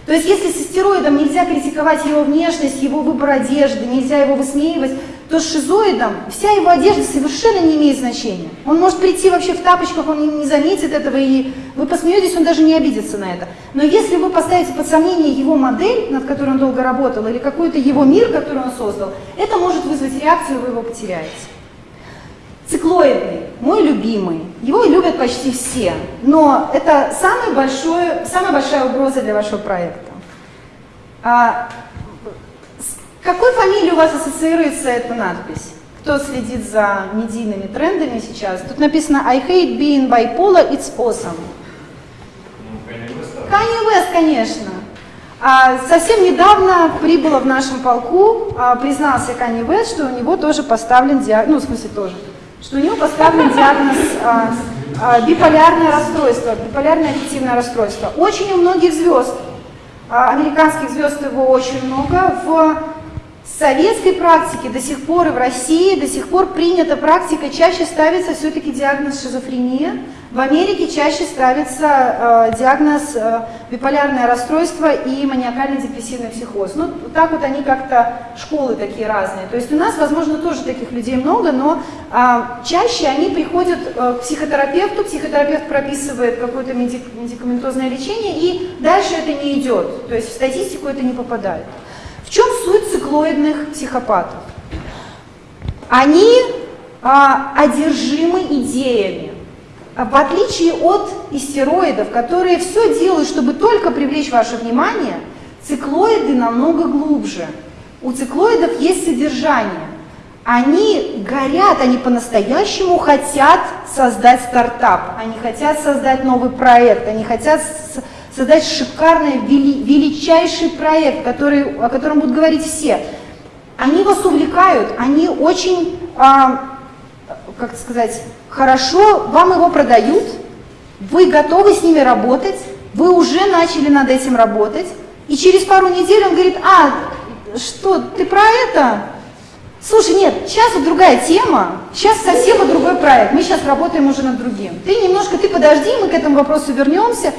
То есть если с стероидом нельзя критиковать его внешность, его выбор одежды, нельзя его высмеивать, то с шизоидом вся его одежда совершенно не имеет значения. Он может прийти вообще в тапочках, он не заметит этого, и вы посмеетесь, он даже не обидится на это. Но если вы поставите под сомнение его модель, над которой он долго работал, или какой-то его мир, который он создал, это может вызвать реакцию, вы его потеряете. Циклоидный, мой любимый. Его любят почти все, но это самый большой, самая большая угроза для вашего проекта. А, с какой фамилией у вас ассоциируется эта надпись? Кто следит за медийными трендами сейчас? Тут написано «I hate being bipolar, it's awesome». Kanye West, конечно. А, совсем недавно прибыло в нашем полку, а, признался Kanye West, что у него тоже поставлен диагноз, ну, в смысле тоже, что у него поставлен диагноз а, а, биполярное расстройство, биполярное аффективное расстройство. Очень у многих звезд, а, американских звезд его очень много, в советской практике до сих пор и в России до сих пор принята практика, чаще ставится все-таки диагноз шизофрения, в Америке чаще ставится э, диагноз э, биполярное расстройство и маниакально-депрессивный психоз. Ну, так вот они как-то, школы такие разные. То есть у нас, возможно, тоже таких людей много, но э, чаще они приходят э, к психотерапевту, психотерапевт прописывает какое-то медик медикаментозное лечение, и дальше это не идет. То есть в статистику это не попадает. Циклоидных психопатов? Они э, одержимы идеями. А в отличие от истероидов, которые все делают, чтобы только привлечь ваше внимание, циклоиды намного глубже. У циклоидов есть содержание. Они горят, они по-настоящему хотят создать стартап, они хотят создать новый проект, они хотят создать шикарный, величайший проект, который, о котором будут говорить все. Они вас увлекают, они очень, а, как сказать, хорошо вам его продают, вы готовы с ними работать, вы уже начали над этим работать, и через пару недель он говорит, а, что, ты про это? Слушай, нет, сейчас вот другая тема, сейчас совсем вот другой проект, мы сейчас работаем уже над другим. Ты немножко, ты подожди, мы к этому вопросу вернемся,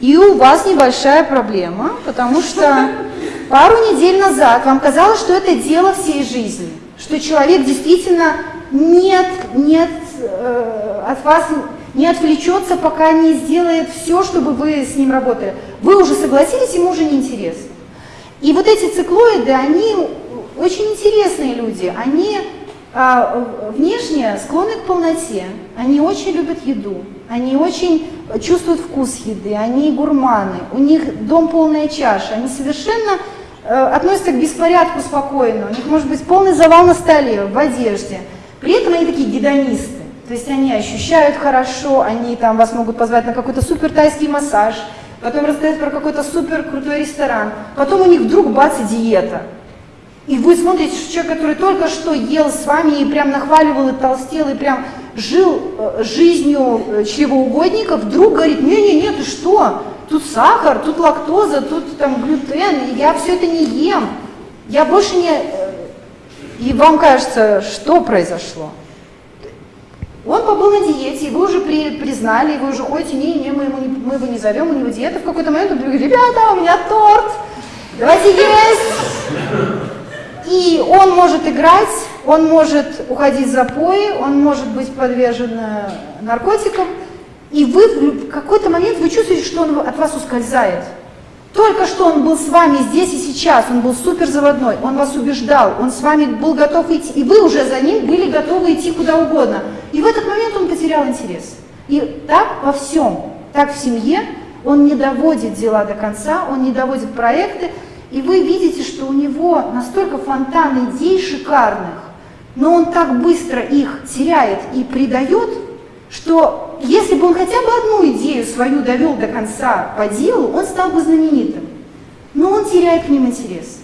и у вас небольшая проблема, потому что пару недель назад вам казалось, что это дело всей жизни, что человек действительно нет, нет Э, от вас не отвлечется, пока не сделает все, чтобы вы с ним работали. Вы уже согласились, ему уже неинтересно. И вот эти циклоиды, они очень интересные люди. Они а, внешне склонны к полноте, они очень любят еду, они очень чувствуют вкус еды, они гурманы, у них дом полная чаша, они совершенно э, относятся к беспорядку спокойно, у них может быть полный завал на столе, в одежде. При этом они такие гедонисты. То есть они ощущают хорошо, они там вас могут позвать на какой-то супер тайский массаж, потом рассказать про какой-то супер крутой ресторан, потом у них вдруг бац и диета. И вы смотрите, что человек, который только что ел с вами и прям нахваливал и толстел, и прям жил э, жизнью э, чревоугодника, вдруг говорит, не-не-не, ты что, тут сахар, тут лактоза, тут там глютен, я все это не ем, я больше не... Э, и вам кажется, что произошло? Он побыл на диете, вы уже при, признали, вы уже ходите, не, не, мы, мы, мы его не зовем, у него диета. В какой-то момент он говорит, ребята, у меня торт, давайте есть. И он может играть, он может уходить в запои, он может быть подвержен э, наркотикам. И вы в какой-то момент вы чувствуете, что он от вас ускользает. Только что он был с вами здесь и сейчас, он был супер заводной, он вас убеждал, он с вами был готов идти, и вы уже за ним были готовы идти куда угодно. И в этот момент он потерял интерес. И так во всем, так в семье, он не доводит дела до конца, он не доводит проекты, и вы видите, что у него настолько фонтан идей шикарных, но он так быстро их теряет и предает, что если бы он хотя бы одну идею свою довел до конца по делу, он стал бы знаменитым. Но он теряет к ним интерес.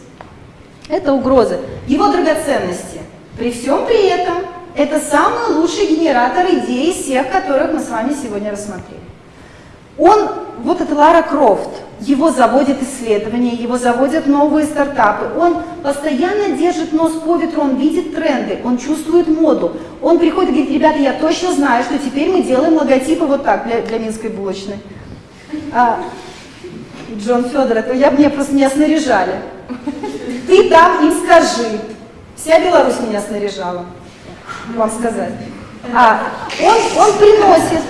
Это угроза. Его драгоценности. При всем при этом, это самый лучший генератор идей из всех, которых мы с вами сегодня рассмотрели. Он, вот это Лара Крофт, его заводят исследования, его заводят новые стартапы. Он постоянно держит нос по ветру, он видит тренды, он чувствует моду. Он приходит и говорит, ребята, я точно знаю, что теперь мы делаем логотипы вот так для, для Минской булочной. А, Джон Федор, это я, мне просто меня снаряжали. Ты там им скажи. Вся Беларусь меня снаряжала, вам сказать. А, он, он приносит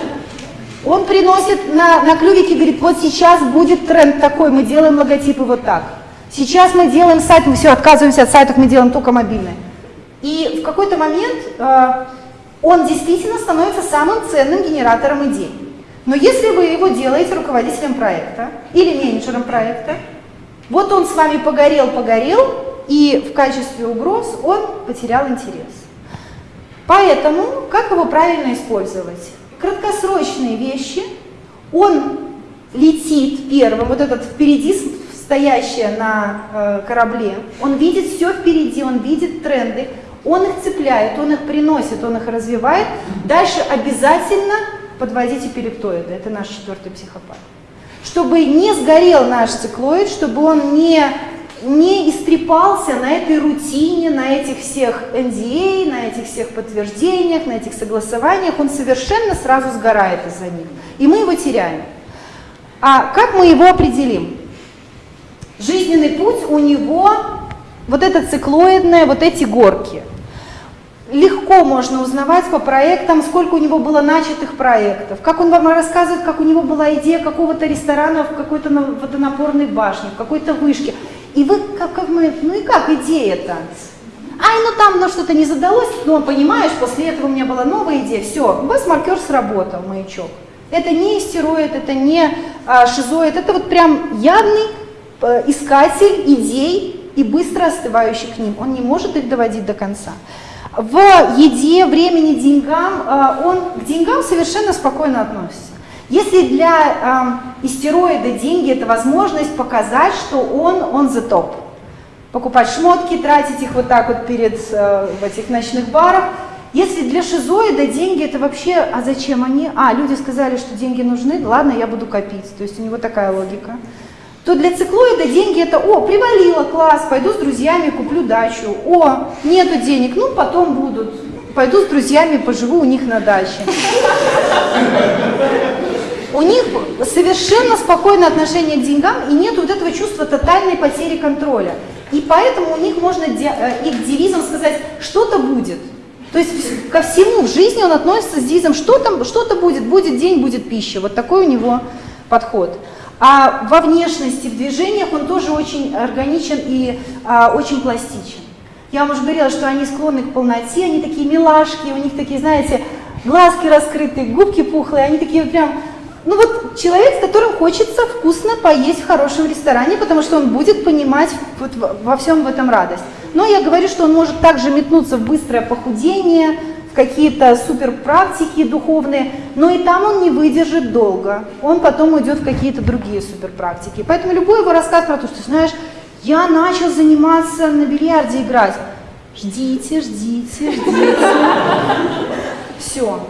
он приносит на, на клювике, говорит, вот сейчас будет тренд такой, мы делаем логотипы вот так. Сейчас мы делаем сайт, мы все, отказываемся от сайтов, мы делаем только мобильные. И в какой-то момент э, он действительно становится самым ценным генератором идей. Но если вы его делаете руководителем проекта или менеджером проекта, вот он с вами погорел-погорел, и в качестве угроз он потерял интерес. Поэтому как его правильно использовать? Краткосрочные вещи, он летит первым, вот этот впереди стоящий на э, корабле, он видит все впереди, он видит тренды, он их цепляет, он их приносит, он их развивает. Дальше обязательно подводите перептоиды, это наш четвертый психопат. Чтобы не сгорел наш циклоид, чтобы он не не истрепался на этой рутине, на этих всех NDA, на этих всех подтверждениях, на этих согласованиях, он совершенно сразу сгорает из-за них. И мы его теряем. А как мы его определим? Жизненный путь у него, вот это циклоидное, вот эти горки. Легко можно узнавать по проектам, сколько у него было начатых проектов, как он вам рассказывает, как у него была идея какого-то ресторана в какой-то водонапорной башне, в какой-то вышке. И вы, как, как мы, ну и как идея-то? Ай, ну там ну, что-то не задалось, но понимаешь, после этого у меня была новая идея, все, у вас маркер сработал, маячок. Это не истероид, это не а, шизоид, это вот прям явный а, искатель идей и быстро остывающий к ним. Он не может их доводить до конца. В еде, времени, деньгам, а, он к деньгам совершенно спокойно относится. Если для э, истероида деньги – это возможность показать, что он он the top, покупать шмотки, тратить их вот так вот перед э, в этих ночных барах. Если для шизоида деньги – это вообще, а зачем они? А, люди сказали, что деньги нужны, ладно, я буду копить. То есть у него такая логика. То для циклоида деньги – это, о, привалило, класс, пойду с друзьями, куплю дачу. О, нету денег, ну потом будут. Пойду с друзьями, поживу у них на даче у них совершенно спокойное отношение к деньгам и нет вот этого чувства тотальной потери контроля. И поэтому у них можно э, их девизом сказать «что-то будет». То есть ко всему в жизни он относится с девизом «что-то что, -то, будет, будет день, будет пища». Вот такой у него подход. А во внешности, в движениях он тоже очень органичен и а, очень пластичен. Я вам уже говорила, что они склонны к полноте, они такие милашки, у них такие, знаете, глазки раскрытые, губки пухлые, они такие прям ну вот человек, с которым хочется вкусно поесть в хорошем ресторане, потому что он будет понимать вот во всем в этом радость. Но я говорю, что он может также метнуться в быстрое похудение, в какие-то супер практики духовные, но и там он не выдержит долго. Он потом уйдет в какие-то другие супер практики. Поэтому любой его рассказ про то, что, знаешь, я начал заниматься на бильярде играть. Ждите, ждите, ждите. Все.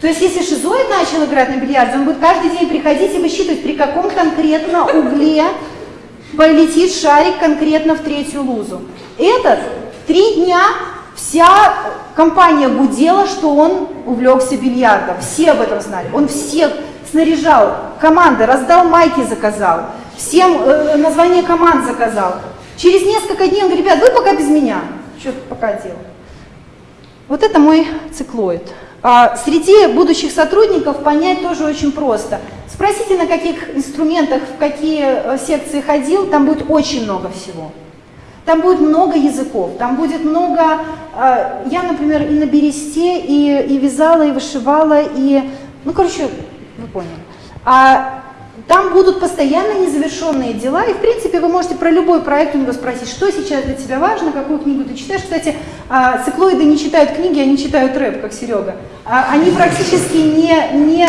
То есть если шизоид начал играть на бильярде, он будет каждый день приходить и высчитывать, при каком конкретно угле полетит шарик конкретно в третью лузу. Этот три дня вся компания гудела, что он увлекся бильярдом. Все об этом знали. Он всех снаряжал, команды, раздал майки, заказал, всем э, название команд заказал. Через несколько дней он говорит, ребят, вы пока без меня. Что пока делал? Вот это мой циклоид. А, среди будущих сотрудников понять тоже очень просто. Спросите, на каких инструментах, в какие э, секции ходил, там будет очень много всего. Там будет много языков, там будет много... А, я, например, и на бересте, и, и вязала, и вышивала, и... Ну, короче, вы поняли. А там будут постоянно незавершенные дела, и в принципе вы можете про любой проект у него спросить, что сейчас для тебя важно, какую книгу ты читаешь. Кстати, а, циклоиды не читают книги, они читают рэп, как Серега. А, они практически не, не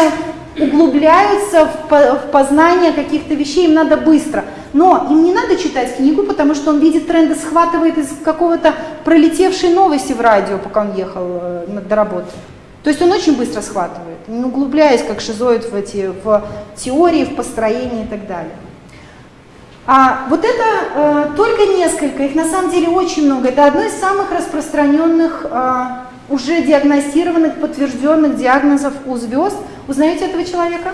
углубляются в познание каких-то вещей, им надо быстро. Но им не надо читать книгу, потому что он видит тренды, схватывает из какого-то пролетевшей новости в радио, пока он ехал э, до работы. То есть он очень быстро схватывает, не углубляясь как шизоид в, эти, в теории, в построении и так далее. А вот это э, только несколько, их на самом деле очень много. Это одно из самых распространенных, э, уже диагностированных, подтвержденных диагнозов у звезд. Узнаете этого человека?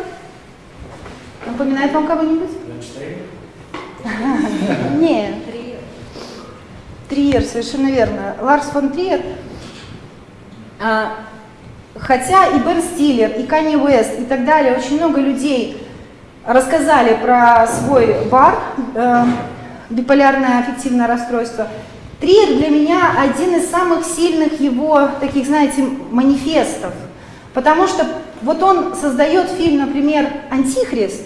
Напоминает вам кого-нибудь? <laughs> Нет. Триер, совершенно верно. Ларс фон Триер. Хотя и Бен Стиллер, и Канни Уэст, и так далее, очень много людей рассказали про свой бар, э, биполярное аффективное расстройство. Триер для меня один из самых сильных его, таких, знаете, манифестов. Потому что вот он создает фильм, например, «Антихрист»,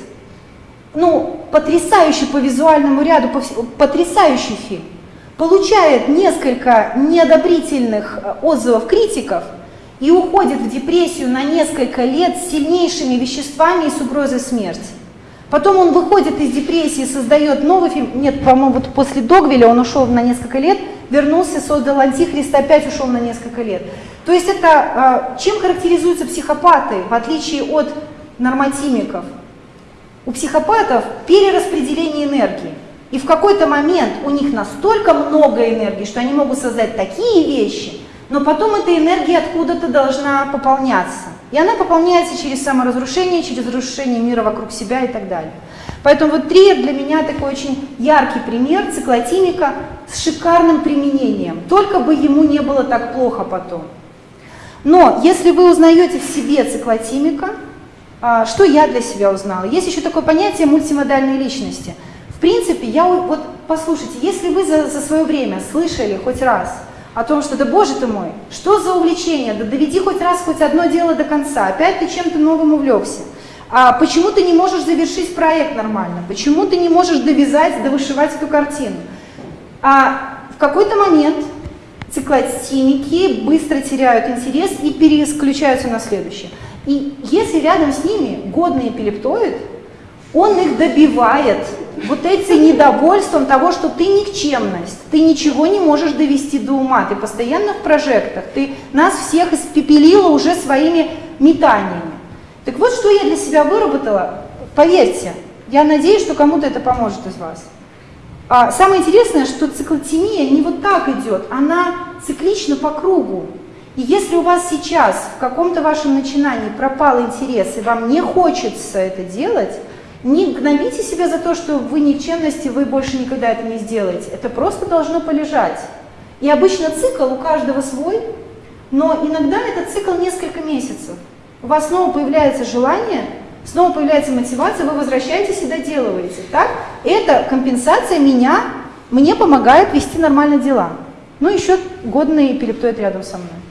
ну, потрясающий по визуальному ряду, потрясающий фильм, получает несколько неодобрительных э, отзывов критиков и уходит в депрессию на несколько лет с сильнейшими веществами и с угрозой смерти. Потом он выходит из депрессии, создает новый фильм. Нет, по-моему, вот после Догвиля он ушел на несколько лет, вернулся, создал Антихрист, опять ушел на несколько лет. То есть это а, чем характеризуются психопаты, в отличие от нормотимиков? У психопатов перераспределение энергии. И в какой-то момент у них настолько много энергии, что они могут создать такие вещи, но потом эта энергия откуда-то должна пополняться. И она пополняется через саморазрушение, через разрушение мира вокруг себя и так далее. Поэтому вот триер для меня такой очень яркий пример циклотимика с шикарным применением. Только бы ему не было так плохо потом. Но если вы узнаете в себе циклотимика, а, что я для себя узнала? Есть еще такое понятие мультимодальной личности. В принципе, я вот, послушайте, если вы за, за свое время слышали хоть раз о том, что, да боже ты мой, что за увлечение, да доведи хоть раз хоть одно дело до конца, опять ты чем-то новым увлекся. А почему ты не можешь завершить проект нормально? Почему ты не можешь довязать, довышивать эту картину? А в какой-то момент циклотимики быстро теряют интерес и переключаются на следующее. И если рядом с ними годный эпилептоид, он их добивает вот этим недовольством того, что ты никчемность, ты ничего не можешь довести до ума, ты постоянно в прожектах, ты нас всех испепелила уже своими метаниями. Так вот, что я для себя выработала, поверьте, я надеюсь, что кому-то это поможет из вас. А самое интересное, что циклотемия не вот так идет, она циклична по кругу. И если у вас сейчас в каком-то вашем начинании пропал интерес, и вам не хочется это делать, не гнобите себя за то, что вы никчемности, вы больше никогда это не сделаете. Это просто должно полежать. И обычно цикл у каждого свой, но иногда этот цикл несколько месяцев. У вас снова появляется желание, снова появляется мотивация, вы возвращаетесь и доделываете. Так? Эта компенсация меня, мне помогает вести нормально дела. Ну, еще годный эпилептоид рядом со мной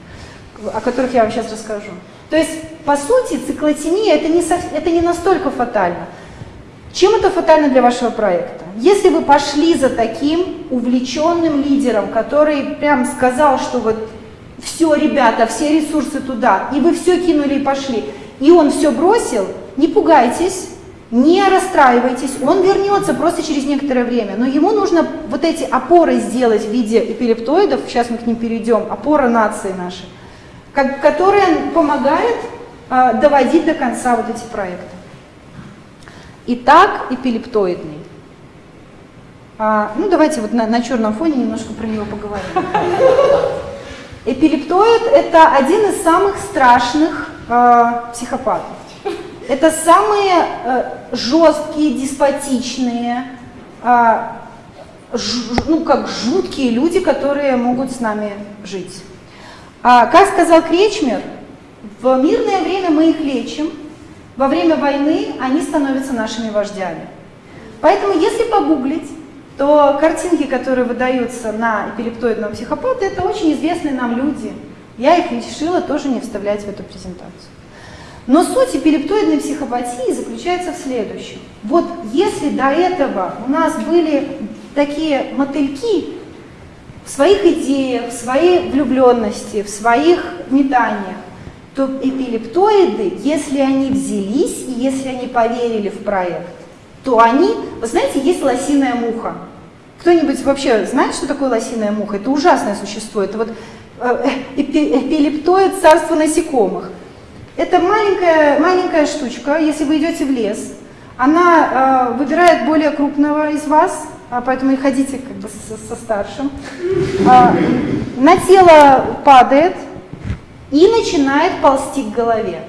о которых я вам сейчас расскажу. То есть, по сути, циклотемия это не, это не настолько фатально. Чем это фатально для вашего проекта? Если вы пошли за таким увлеченным лидером, который прям сказал, что вот все, ребята, все ресурсы туда, и вы все кинули и пошли, и он все бросил, не пугайтесь, не расстраивайтесь, он вернется просто через некоторое время, но ему нужно вот эти опоры сделать в виде эпилептоидов, сейчас мы к ним перейдем, опора нации нашей, которая помогает а, доводить до конца вот эти проекты. Итак, эпилептоидный. А, ну, давайте вот на, на черном фоне немножко про него поговорим. Эпилептоид – это один из самых страшных э, психопатов. Это самые э, жесткие, деспотичные, э, ж, ну, как жуткие люди, которые могут с нами жить. А, как сказал Кречмер, в мирное время мы их лечим, во время войны они становятся нашими вождями. Поэтому если погуглить, то картинки, которые выдаются на эпилептоидного психопата, это очень известные нам люди. Я их решила тоже не вставлять в эту презентацию. Но суть эпилептоидной психопатии заключается в следующем. Вот если до этого у нас были такие мотыльки в своих идеях, в своей влюбленности, в своих метаниях, то эпилептоиды, если они взялись и если они поверили в проект, то они, вы знаете, есть лосиная муха. Кто-нибудь вообще знает, что такое лосиная муха? Это ужасное существо, это вот э, эпилептоид царства насекомых. Это маленькая, маленькая штучка, если вы идете в лес, она э, выбирает более крупного из вас, а поэтому и ходите как бы со, со старшим. Э, на тело падает, и начинает ползти к голове.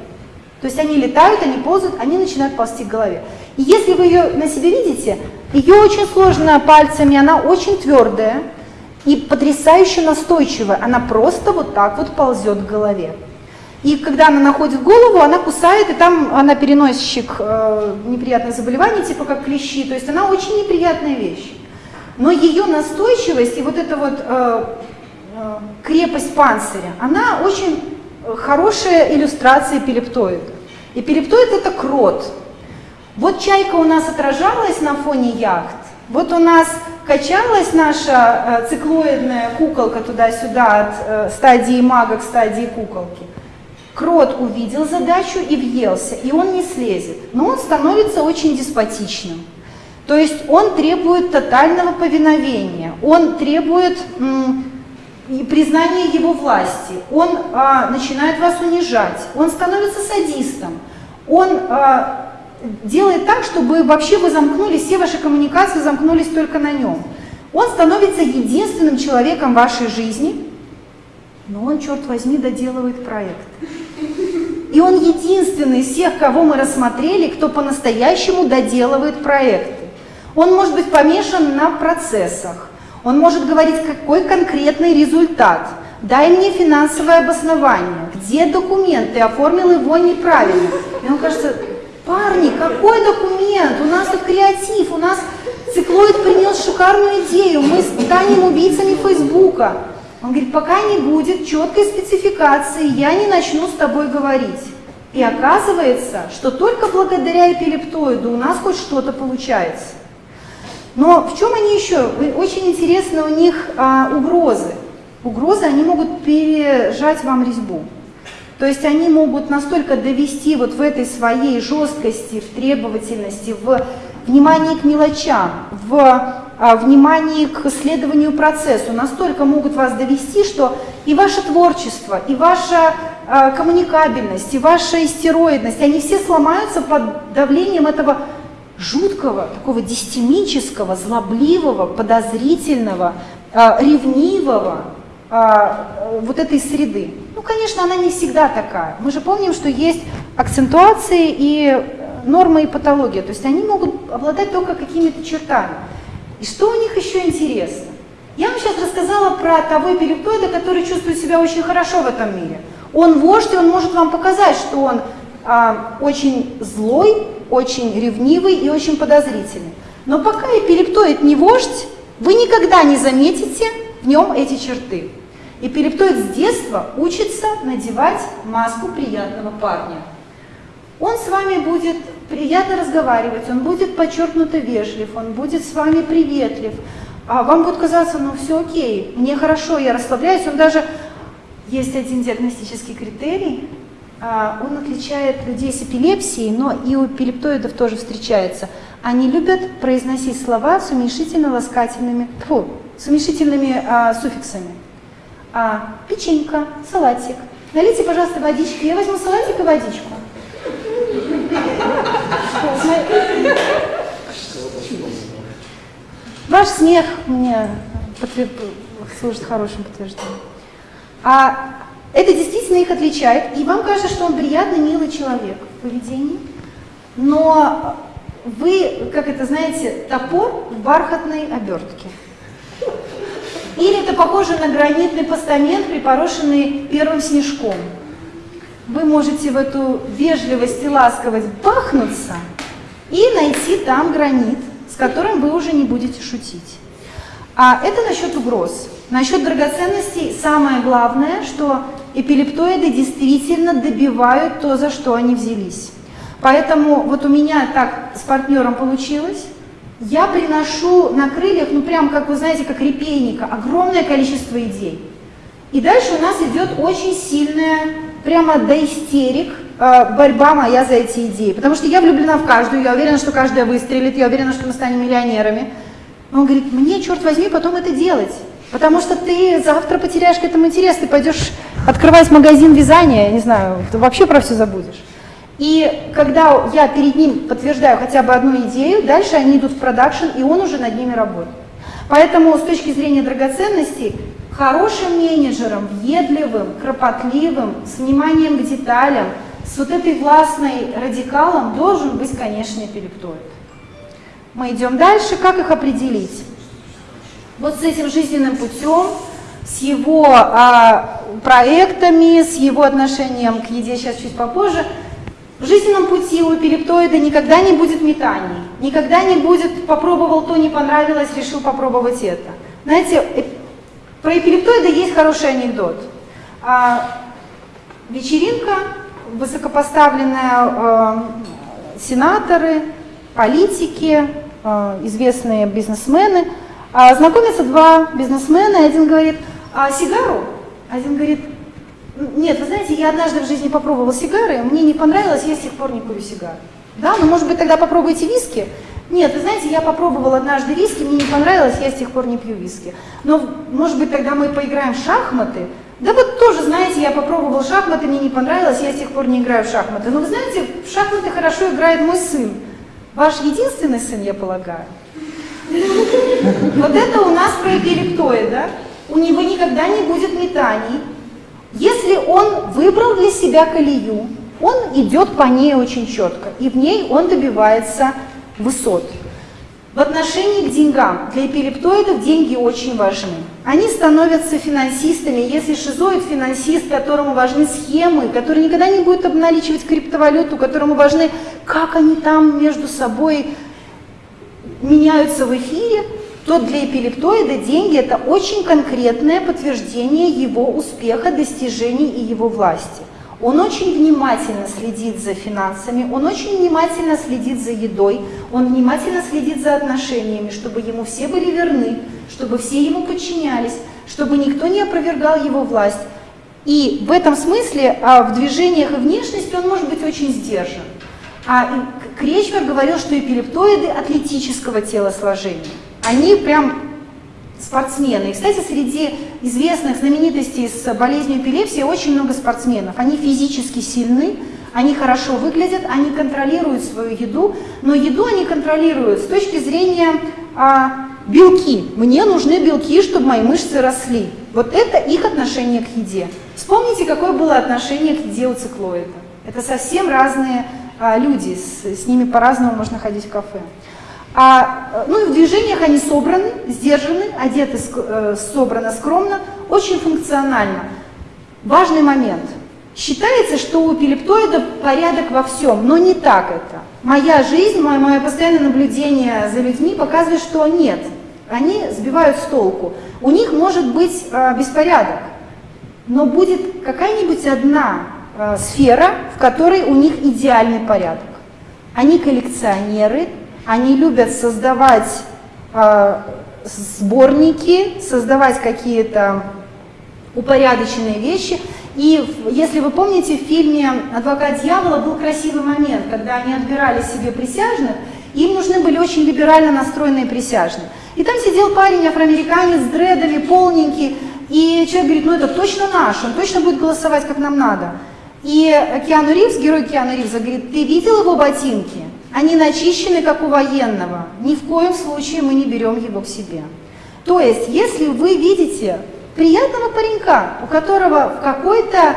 То есть они летают, они ползают, они начинают ползти к голове. И если вы ее на себе видите, ее очень сложно пальцами, она очень твердая и потрясающе настойчивая. Она просто вот так вот ползет к голове. И когда она находит голову, она кусает, и там она переносчик э, неприятных заболеваний, типа как клещи. То есть она очень неприятная вещь. Но ее настойчивость и вот эта вот э, крепость панциря, она очень хорошая иллюстрация эпилептоида. Эпилептоид – это крот. Вот чайка у нас отражалась на фоне яхт, вот у нас качалась наша э, циклоидная куколка туда-сюда от э, стадии мага к стадии куколки. Крот увидел задачу и въелся, и он не слезет, но он становится очень деспотичным. То есть он требует тотального повиновения, он требует и признание его власти, он а, начинает вас унижать, он становится садистом, он а, делает так, чтобы вообще вы замкнулись, все ваши коммуникации замкнулись только на нем. Он становится единственным человеком в вашей жизни, но он, черт возьми, доделывает проект. И он единственный из всех, кого мы рассмотрели, кто по-настоящему доделывает проекты. Он может быть помешан на процессах, он может говорить, какой конкретный результат. Дай мне финансовое обоснование. Где документ? Ты оформил его неправильно. И он кажется, парни, какой документ? У нас тут креатив, у нас циклоид принес шикарную идею, мы станем убийцами Фейсбука. Он говорит, пока не будет четкой спецификации, я не начну с тобой говорить. И оказывается, что только благодаря эпилептоиду у нас хоть что-то получается. Но в чем они еще? Очень интересно у них а, угрозы. Угрозы, они могут пережать вам резьбу. То есть они могут настолько довести вот в этой своей жесткости, в требовательности, в внимании к мелочам, в а, внимании к исследованию процессу, настолько могут вас довести, что и ваше творчество, и ваша а, коммуникабельность, и ваша истероидность, они все сломаются под давлением этого жуткого, такого дистемического, злобливого, подозрительного, э, ревнивого э, вот этой среды. Ну, конечно, она не всегда такая. Мы же помним, что есть акцентуации и нормы и патология, то есть они могут обладать только какими-то чертами. И что у них еще интересно? Я вам сейчас рассказала про того эпилептоида, который чувствует себя очень хорошо в этом мире. Он вождь, и он может вам показать, что он а, очень злой, очень ревнивый и очень подозрительный. Но пока эпилептоид не вождь, вы никогда не заметите в нем эти черты. Эпилептоид с детства учится надевать маску приятного парня. Он с вами будет приятно разговаривать, он будет подчеркнуто вежлив, он будет с вами приветлив. А вам будет казаться, ну все окей, мне хорошо, я расслабляюсь. Он даже, есть один диагностический критерий, он отличает людей с эпилепсией, но и у эпилептоидов тоже встречается. Они любят произносить слова с уменьшительно-ласкательными, фу, с уменьшительными а, суффиксами. А, печенька, салатик. Налейте, пожалуйста, водички. Я возьму салатик и водичку. Ваш смех мне служит хорошим подтверждением. А это действительно их отличает, и вам кажется, что он приятный, милый человек в поведении, но вы, как это знаете, топор в бархатной обертке. Или это похоже на гранитный постамент, припорошенный первым снежком. Вы можете в эту вежливость и ласковость бахнуться и найти там гранит, с которым вы уже не будете шутить. А это насчет угроз. Насчет драгоценностей самое главное, что эпилептоиды действительно добивают то, за что они взялись. Поэтому вот у меня так с партнером получилось. Я приношу на крыльях, ну прям как вы знаете, как репейника, огромное количество идей. И дальше у нас идет очень сильная, прямо до истерик, э, борьба моя за эти идеи. Потому что я влюблена в каждую, я уверена, что каждая выстрелит, я уверена, что мы станем миллионерами. Он говорит, мне, черт возьми, потом это делать. Потому что ты завтра потеряешь к этому интерес, ты пойдешь открывать магазин вязания, не знаю, ты вообще про все забудешь. И когда я перед ним подтверждаю хотя бы одну идею, дальше они идут в продакшн, и он уже над ними работает. Поэтому с точки зрения драгоценностей, хорошим менеджером, въедливым, кропотливым, с вниманием к деталям, с вот этой властной радикалом должен быть, конечно, эпилептоид. Мы идем дальше. Как их определить? Вот с этим жизненным путем, с его а, проектами, с его отношением к еде, сейчас чуть попозже – в жизненном пути у эпилептоида никогда не будет метаний, никогда не будет «попробовал то, не понравилось, решил попробовать это». Знаете, э, про эпилептоида есть хороший анекдот. А, вечеринка, высокопоставленные э, сенаторы, политики, э, известные бизнесмены. А, знакомятся два бизнесмена, один говорит, а сигару? Один говорит, нет, вы знаете, я однажды в жизни попробовала сигары, мне не понравилось, я с тех пор не курю сигары. Да, ну может быть тогда попробуйте виски? Нет, вы знаете, я попробовала однажды виски, мне не понравилось, я с тех пор не пью виски. Но может быть тогда мы поиграем в шахматы? Да вот тоже, знаете, я попробовал шахматы, мне не понравилось, я с тех пор не играю в шахматы. Но вы знаете, в шахматы хорошо играет мой сын. Ваш единственный сын, я полагаю. Вот это у нас про эпилептоид, да? У него никогда не будет метаний, если он выбрал для себя колею, он идет по ней очень четко, и в ней он добивается высот. В отношении к деньгам для эпилептоидов деньги очень важны. Они становятся финансистами. Если шизоид финансист, которому важны схемы, который никогда не будет обналичивать криптовалюту, которому важны, как они там между собой меняются в эфире, то для эпилептоида деньги – это очень конкретное подтверждение его успеха, достижений и его власти. Он очень внимательно следит за финансами, он очень внимательно следит за едой, он внимательно следит за отношениями, чтобы ему все были верны, чтобы все ему подчинялись, чтобы никто не опровергал его власть. И в этом смысле а в движениях и внешности он может быть очень сдержан. А Кречмер говорил, что эпилептоиды атлетического телосложения они прям спортсмены. И, кстати, среди известных знаменитостей с болезнью эпилепсии очень много спортсменов. Они физически сильны, они хорошо выглядят, они контролируют свою еду, но еду они контролируют с точки зрения а, белки. Мне нужны белки, чтобы мои мышцы росли. Вот это их отношение к еде. Вспомните, какое было отношение к еде у циклоида. Это совсем разные а, люди, с, с ними по-разному можно ходить в кафе. А, ну и в движениях они собраны, сдержаны, одеты э, собрано скромно, очень функционально. Важный момент. Считается, что у эпилептоида порядок во всем, но не так это. Моя жизнь, мое, мое постоянное наблюдение за людьми показывает, что нет. Они сбивают с толку. У них может быть э, беспорядок, но будет какая-нибудь одна э, сфера, в которой у них идеальный порядок. Они коллекционеры, они любят создавать э, сборники, создавать какие-то упорядоченные вещи. И если вы помните, в фильме «Адвокат дьявола» был красивый момент, когда они отбирали себе присяжных, им нужны были очень либерально настроенные присяжные. И там сидел парень, афроамериканец, с дредами, полненький, и человек говорит, ну это точно наш, он точно будет голосовать, как нам надо. И Киану Ривз, герой Киану Ривза, говорит, ты видел его ботинки? Они начищены, как у военного. Ни в коем случае мы не берем его к себе. То есть, если вы видите приятного паренька, у которого в какой-то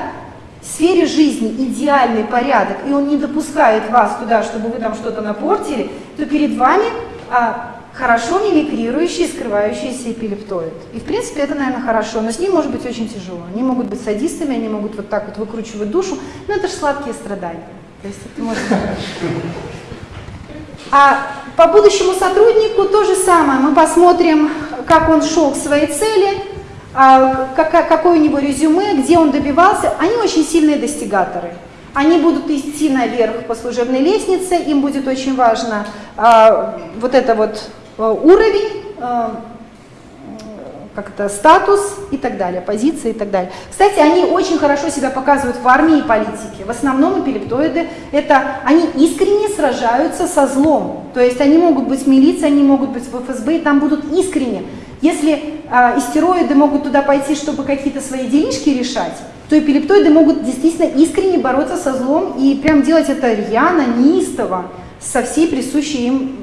сфере жизни идеальный порядок, и он не допускает вас туда, чтобы вы там что-то напортили, то перед вами а, хорошо мимикрирующий, скрывающийся эпилептоид. И в принципе это, наверное, хорошо, но с ним может быть очень тяжело. Они могут быть садистами, они могут вот так вот выкручивать душу, но это же сладкие страдания. То есть это может быть а по будущему сотруднику то же самое. Мы посмотрим, как он шел к своей цели. а, как, какое у него резюме, где он добивался, они очень сильные достигаторы. Они будут идти наверх по служебной лестнице, им будет очень важно а, вот это вот а, уровень, а, как это, статус и так далее, позиции и так далее. Кстати, они очень хорошо себя показывают в армии и политике. В основном эпилептоиды, это, они искренне сражаются со злом. То есть они могут быть в милиции, они могут быть в ФСБ, и там будут искренне. Если э, истероиды могут туда пойти, чтобы какие-то свои делишки решать, то эпилептоиды могут действительно искренне бороться со злом и прям делать это рьяно, неистово, со всей присущей им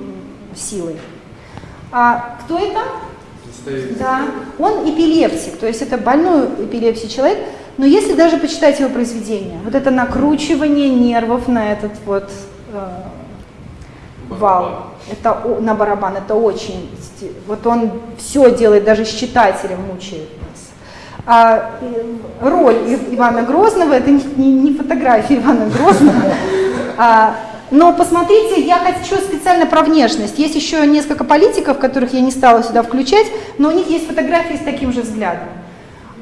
силой. А кто это? Да, он эпилептик, то есть это больной эпилепсий человек, но если даже почитать его произведение, вот это накручивание нервов на этот вот э, вал, это на барабан, это очень, вот он все делает, даже с читателем мучает нас. А, роль Ивана Грозного, это не, не, не фотография Ивана Грозного, а, но посмотрите, я хочу специально про внешность. Есть еще несколько политиков, которых я не стала сюда включать, но у них есть фотографии с таким же взглядом.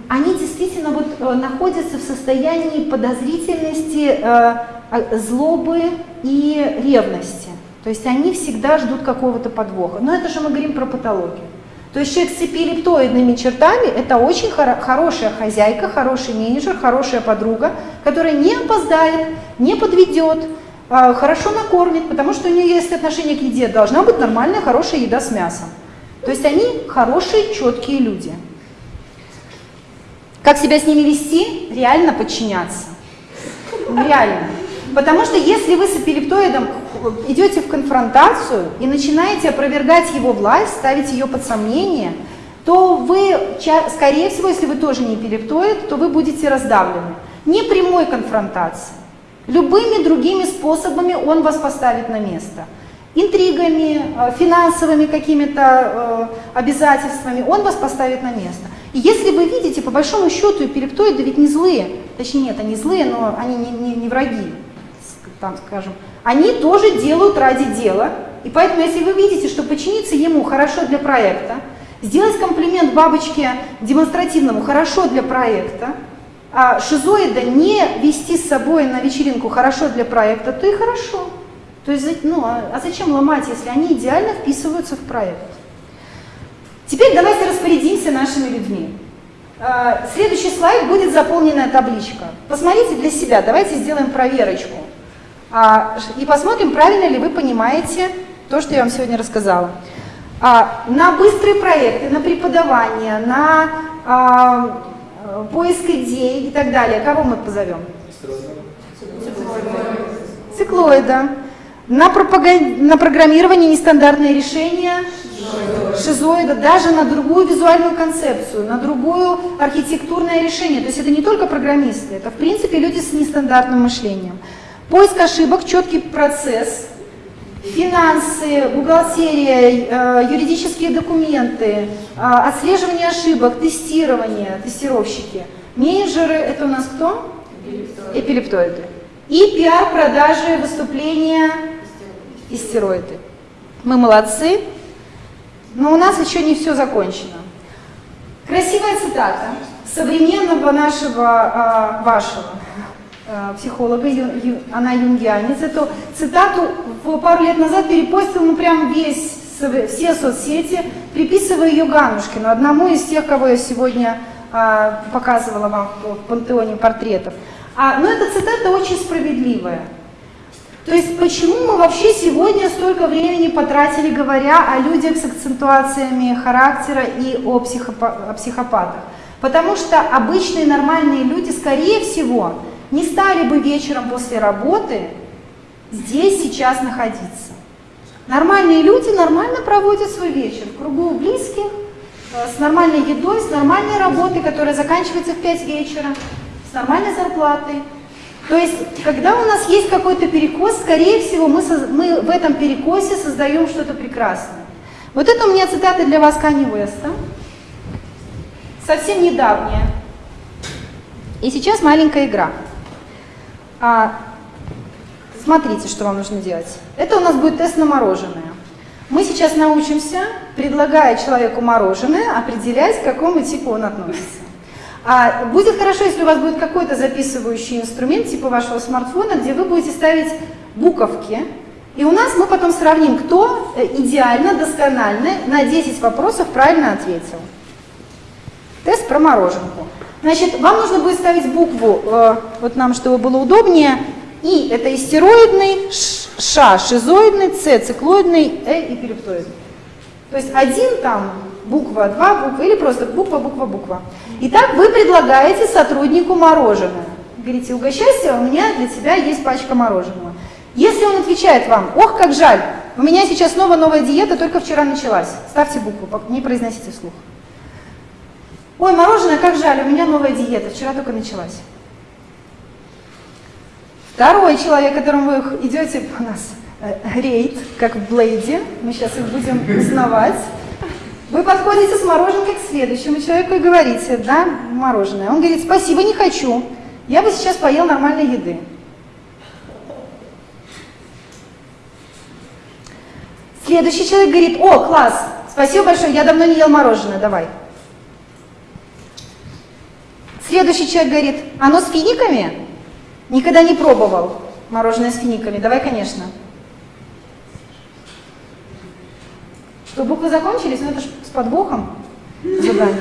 Они действительно вот э, находятся в состоянии подозрительности, э, а, злобы и ревности. То есть они всегда ждут какого-то подвоха. Но это же мы говорим про патологию. То есть человек с эпилептоидными чертами – это очень хоро хорошая хозяйка, хороший менеджер, хорошая подруга, которая не опоздает, не подведет, хорошо накормит, потому что у нее есть отношение к еде, должна быть нормальная, хорошая еда с мясом. То есть они хорошие, четкие люди. Как себя с ними вести? Реально подчиняться. Реально. Потому что если вы с эпилептоидом идете в конфронтацию и начинаете опровергать его власть, ставить ее под сомнение, то вы, скорее всего, если вы тоже не эпилептоид, то вы будете раздавлены. Не прямой конфронтации. Любыми другими способами он вас поставит на место. Интригами, э, финансовыми какими-то э, обязательствами он вас поставит на место. И если вы видите, по большому счету, эпилептоиды ведь не злые, точнее нет, они злые, но они не, не, не враги, там скажем, они тоже делают ради дела. И поэтому, если вы видите, что подчиниться ему хорошо для проекта, сделать комплимент бабочке демонстративному хорошо для проекта, а шизоида не вести с собой на вечеринку хорошо для проекта, то и хорошо. То есть, ну, а, а зачем ломать, если они идеально вписываются в проект? Теперь давайте распорядимся нашими людьми. А, следующий слайд будет заполненная табличка. Посмотрите для себя, давайте сделаем проверочку. А, и посмотрим, правильно ли вы понимаете то, что я вам сегодня рассказала. На быстрые проекты, на преподавание, на поиск идей и так далее. Кого мы позовем? Циклоида. На, пропаган... на программирование нестандартные решения шизоида, даже на другую визуальную концепцию, на другую архитектурное решение. То есть это не только программисты, это в принципе люди с нестандартным мышлением. Поиск ошибок, четкий процесс, финансы, бухгалтерия, э, юридические документы, э, отслеживание ошибок, тестирование, тестировщики. Менеджеры – это у нас кто? Эпилептоиды. И пиар, продажи, выступления, истероиды. Мы молодцы, но у нас еще не все закончено. Красивая цитата современного нашего, э, вашего психолога, она юнгианец, эту цитату пару лет назад перепостил ну прям весь, все соцсети, приписывая ее Ганушкину, одному из тех, кого я сегодня а, показывала вам в пантеоне портретов. А, но эта цитата очень справедливая. То есть почему мы вообще сегодня столько времени потратили, говоря о людях с акцентуациями характера и о, психопа о психопатах? Потому что обычные нормальные люди, скорее всего, не стали бы вечером после работы здесь сейчас находиться. Нормальные люди нормально проводят свой вечер в кругу близких, э, с нормальной едой, с нормальной работой, которая заканчивается в 5 вечера, с нормальной зарплатой. То есть, когда у нас есть какой-то перекос, скорее всего, мы, мы в этом перекосе создаем что-то прекрасное. Вот это у меня цитата для вас Кани Уэста, совсем недавняя. И сейчас маленькая игра. А, смотрите, что вам нужно делать. Это у нас будет тест на мороженое. Мы сейчас научимся, предлагая человеку мороженое, определять, к какому типу он относится. А будет хорошо, если у вас будет какой-то записывающий инструмент типа вашего смартфона, где вы будете ставить буковки, и у нас мы потом сравним, кто э, идеально, досконально на 10 вопросов правильно ответил. Тест про мороженку. Значит, вам нужно будет ставить букву, э, вот нам, чтобы было удобнее, И это истероидный, Ш шизоидный, С циклоидный, Э и перептоидный. То есть один там буква, два буквы или просто буква, буква, буква. Итак, вы предлагаете сотруднику мороженое. Говорите, угощайся, у меня для тебя есть пачка мороженого. Если он отвечает вам, ох, как жаль, у меня сейчас снова новая диета, только вчера началась. Ставьте букву, не произносите вслух. Ой, мороженое, как жаль, у меня новая диета, вчера только началась. Второй человек, которому вы идете у нас э, рейд, как в Блейде, мы сейчас их будем узнавать. Вы подходите с мороженкой к следующему человеку и говорите, да, мороженое. Он говорит, спасибо, не хочу, я бы сейчас поел нормальной еды. Следующий человек говорит, о, класс, спасибо большое, я давно не ел мороженое, давай. Следующий человек говорит, оно с финиками? Никогда не пробовал мороженое с финиками, давай, конечно. Что, буквы закончились? Ну это ж с подвохом задание.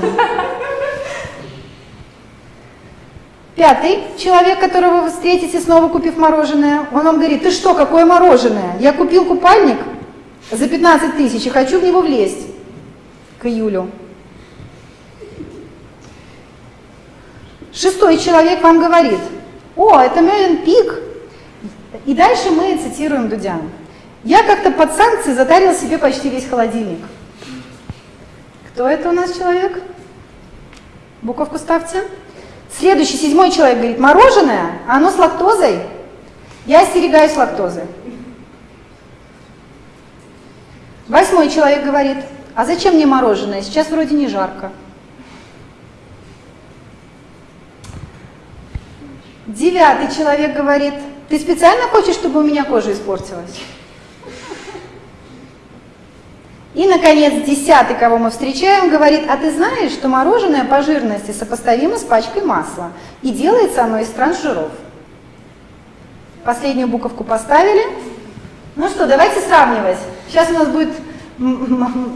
Пятый человек, которого вы встретите, снова купив мороженое, он вам говорит, ты что, какое мороженое? Я купил купальник за 15 тысяч и хочу в него влезть к июлю. Шестой человек вам говорит, о, это Мелин Пик. И дальше мы цитируем Дудя. Я как-то под санкции затарил себе почти весь холодильник. Кто это у нас человек? Буковку ставьте. Следующий, седьмой человек говорит, мороженое, а оно с лактозой? Я остерегаюсь лактозы. Восьмой человек говорит, а зачем мне мороженое? Сейчас вроде не жарко. Девятый человек говорит, ты специально хочешь, чтобы у меня кожа испортилась? И, наконец, десятый, кого мы встречаем, говорит, а ты знаешь, что мороженое по жирности сопоставимо с пачкой масла, и делается оно из транжиров. Последнюю буковку поставили. Ну что, давайте сравнивать. Сейчас у нас будет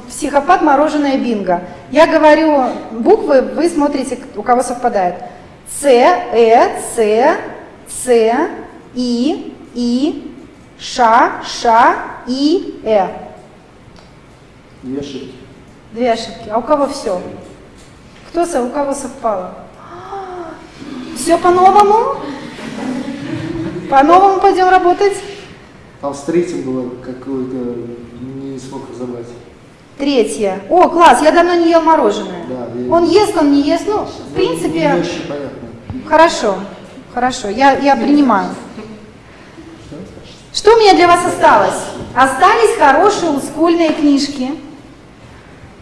психопат мороженое бинго. Я говорю буквы, вы смотрите, у кого совпадает. С, Э, С, С, И, И, Ша, Ша, И, Э. Две ошибки. Две ошибки. А у кого все? Кто со, у кого совпало? Все по-новому? По-новому пойдем работать? Там с третьим было какое-то, не смог разобрать. Третье. О, класс, я давно не ел мороженое. Да, я- Он ест, он не ест. Ну, в принципе. Хорошо. Хорошо, я, я принимаю. Что у меня для вас осталось? Остались хорошие олдскульные книжки.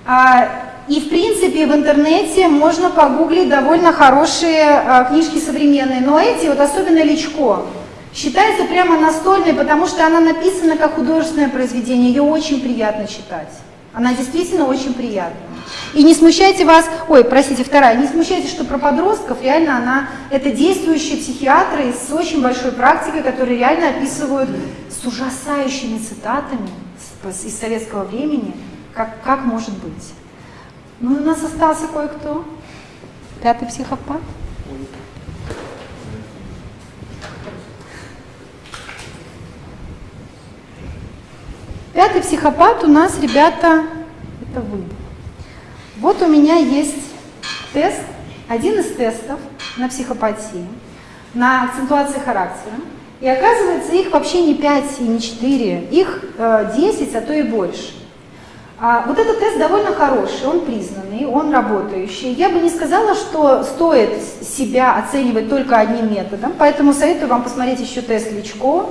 А, и, в принципе, в интернете можно погуглить довольно хорошие а, книжки современные. Но эти, вот особенно Личко, считается прямо настольной, потому что она написана как художественное произведение. Ее очень приятно читать. Она действительно очень приятная. И не смущайте вас, ой, простите, вторая, не смущайте, что про подростков реально она, это действующие психиатры с очень большой практикой, которые реально описывают с ужасающими цитатами из советского времени, как, как может быть. Ну, у нас остался кое-кто. Пятый психопат. Пятый психопат у нас, ребята, это вы. Вот у меня есть тест, один из тестов на психопатии, на акцентуации характера. И оказывается, их вообще не 5 и не 4, их э, 10, а то и больше. А вот этот тест довольно хороший, он признанный, он работающий. Я бы не сказала, что стоит себя оценивать только одним методом, поэтому советую вам посмотреть еще тест Личко,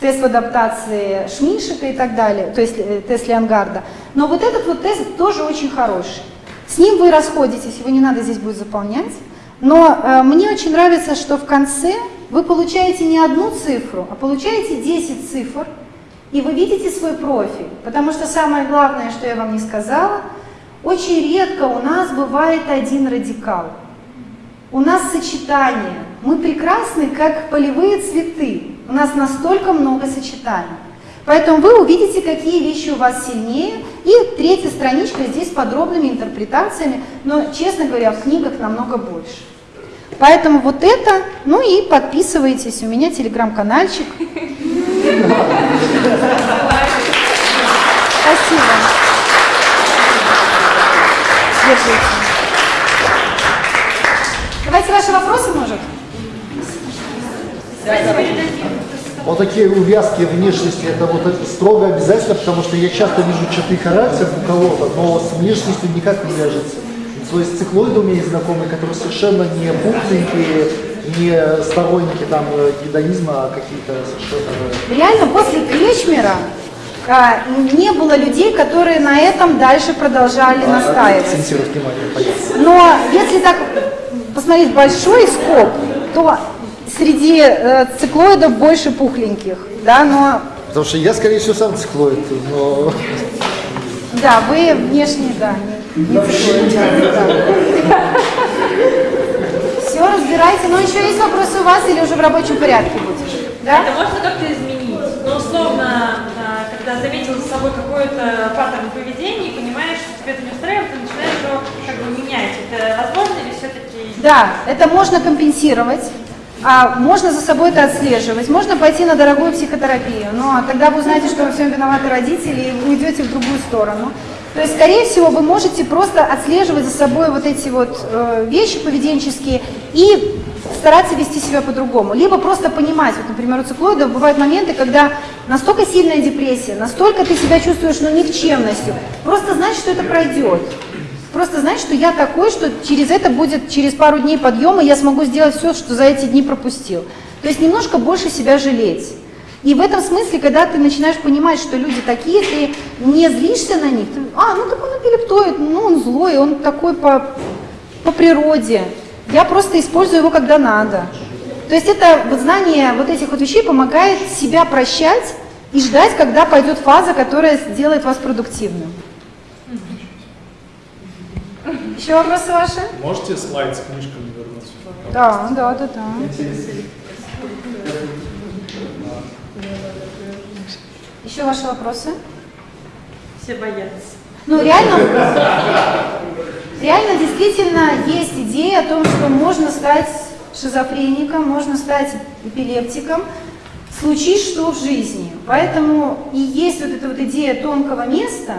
тест в адаптации Шминшика и так далее, то есть э, тест Леонгарда. Но вот этот вот тест тоже очень хороший. С ним вы расходитесь, его не надо здесь будет заполнять. Но э, мне очень нравится, что в конце вы получаете не одну цифру, а получаете 10 цифр, и вы видите свой профиль. Потому что самое главное, что я вам не сказала, очень редко у нас бывает один радикал. У нас сочетание. Мы прекрасны, как полевые цветы. У нас настолько много сочетаний. Поэтому вы увидите, какие вещи у вас сильнее. И третья страничка здесь с подробными интерпретациями, но, честно говоря, в книгах намного больше. Поэтому вот это, ну и подписывайтесь, у меня телеграм-канальчик. Спасибо. Держите. Давайте ваши вопросы, может? Вот такие увязки внешности, это вот это строго обязательно, потому что я часто вижу черты характера у кого-то, но с внешностью никак не вяжется. То есть циклоиды у меня есть знакомые, которые совершенно не пухленькие, не сторонники там гедонизма, а какие-то совершенно... Реально после Кречмера а, не было людей, которые на этом дальше продолжали настаивать. Внимание, понятно. Но если так посмотреть большой скоп, то среди э, циклоидов больше пухленьких, да, но... Потому что я, скорее всего, сам циклоид, но... Да, вы внешне, да, не, не циклоид. Да. Все, разбирайте. Но еще есть вопросы у вас или уже в рабочем порядке будет? Да? Это можно как-то изменить? Ну, условно, а, когда заметил за собой какой-то паттерн поведения и понимаешь, что тебе это не устраивает, ты начинаешь его как бы менять. Это возможно или все-таки... Да, это можно компенсировать. А можно за собой это отслеживать, можно пойти на дорогую психотерапию, но тогда вы узнаете, что во всем виноваты родители, и вы уйдете в другую сторону. То есть, скорее всего, вы можете просто отслеживать за собой вот эти вот э, вещи поведенческие и стараться вести себя по-другому. Либо просто понимать, вот, например, у циклоидов бывают моменты, когда настолько сильная депрессия, настолько ты себя чувствуешь ну, никчемностью, просто знать, что это пройдет. Просто знать, что я такой, что через это будет, через пару дней подъема я смогу сделать все, что за эти дни пропустил. То есть немножко больше себя жалеть. И в этом смысле, когда ты начинаешь понимать, что люди такие, ты не злишься на них, ты, а, ну так он эпилептоид, ну он злой, он такой по, по природе. Я просто использую его, когда надо. То есть это вот знание вот этих вот вещей помогает себя прощать и ждать, когда пойдет фаза, которая сделает вас продуктивным. Еще вопросы ваши? Можете слайд с книжками вернуть? Да, да, да, да. Еще ваши вопросы? Все боятся. Ну, реально, реально действительно есть идея о том, что можно стать шизофреником, можно стать эпилептиком, случись что в жизни. Поэтому и есть вот эта вот идея тонкого места,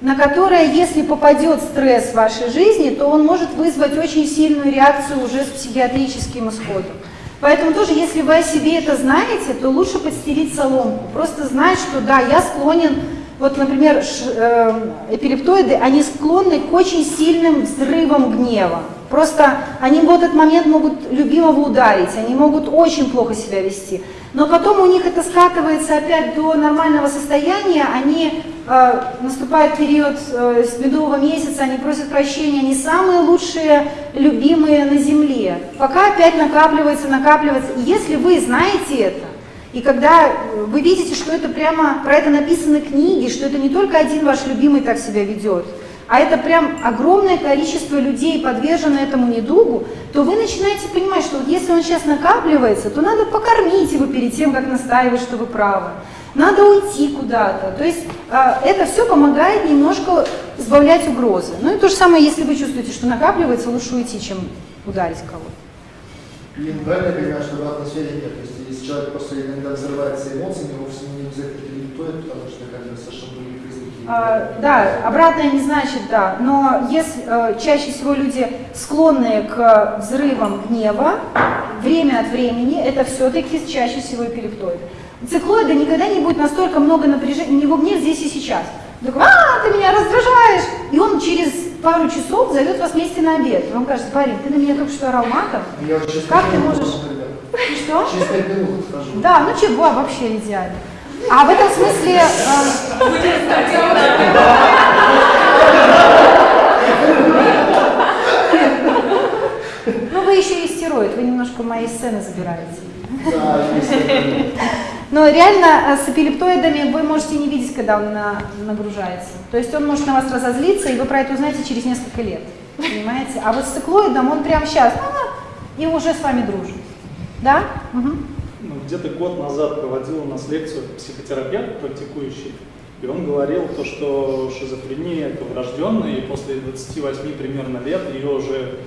на которое, если попадет стресс в вашей жизни, то он может вызвать очень сильную реакцию уже с психиатрическим исходом. Поэтому тоже, если вы о себе это знаете, то лучше подстелить соломку. Просто знать, что да, я склонен, вот, например, эм, эпилептоиды, они склонны к очень сильным взрывам гнева. Просто они в этот момент могут любимого ударить, они могут очень плохо себя вести. Но потом у них это скатывается опять до нормального состояния, они э, наступает период э, с медового месяца, они просят прощения, они самые лучшие, любимые на земле. Пока опять накапливается, накапливается. И если вы знаете это, и когда вы видите, что это прямо, про это написаны книги, что это не только один ваш любимый так себя ведет, а это прям огромное количество людей подвержено этому недугу, то вы начинаете понимать, что вот если он сейчас накапливается, то надо покормить его перед тем, как настаивать, что вы правы. Надо уйти куда-то. То есть э, это все помогает немножко избавлять угрозы. Ну и то же самое, если вы чувствуете, что накапливается, лучше уйти, чем ударить кого-то. И правильно понимаю, что обратной связи нет. То есть если человек просто иногда взрывается эмоциями, вовсе не обязательно перелетует, потому что как бы совершенно. А, да, обратное не значит да, но если э, чаще всего люди склонные к взрывам гнева, время от времени, это все-таки чаще всего эпилептоиды. Циклоида никогда не будет настолько много напряжения, у него гнев здесь и сейчас. Он такой, а, ты меня раздражаешь! И он через пару часов зовет вас вместе на обед. Вам кажется, парень, ты на меня только что орал матом. Я Как ты можешь... что? Через пять минут скажу. Да, ну чего, вообще идеально. А в этом смысле... э, ну вы еще и стероид, вы немножко моей сцены забираете. Но реально э, с эпилептоидами вы можете не видеть, когда он на- нагружается. То есть он может на вас разозлиться, и вы про это узнаете через несколько лет. Понимаете? А вот с циклоидом он прямо сейчас и уже с вами дружит. Да? Мгм. Где-то год назад проводил у нас лекцию психотерапевт практикующий, и он говорил то, что шизофрения это врожденная, и после 28 примерно лет ее уже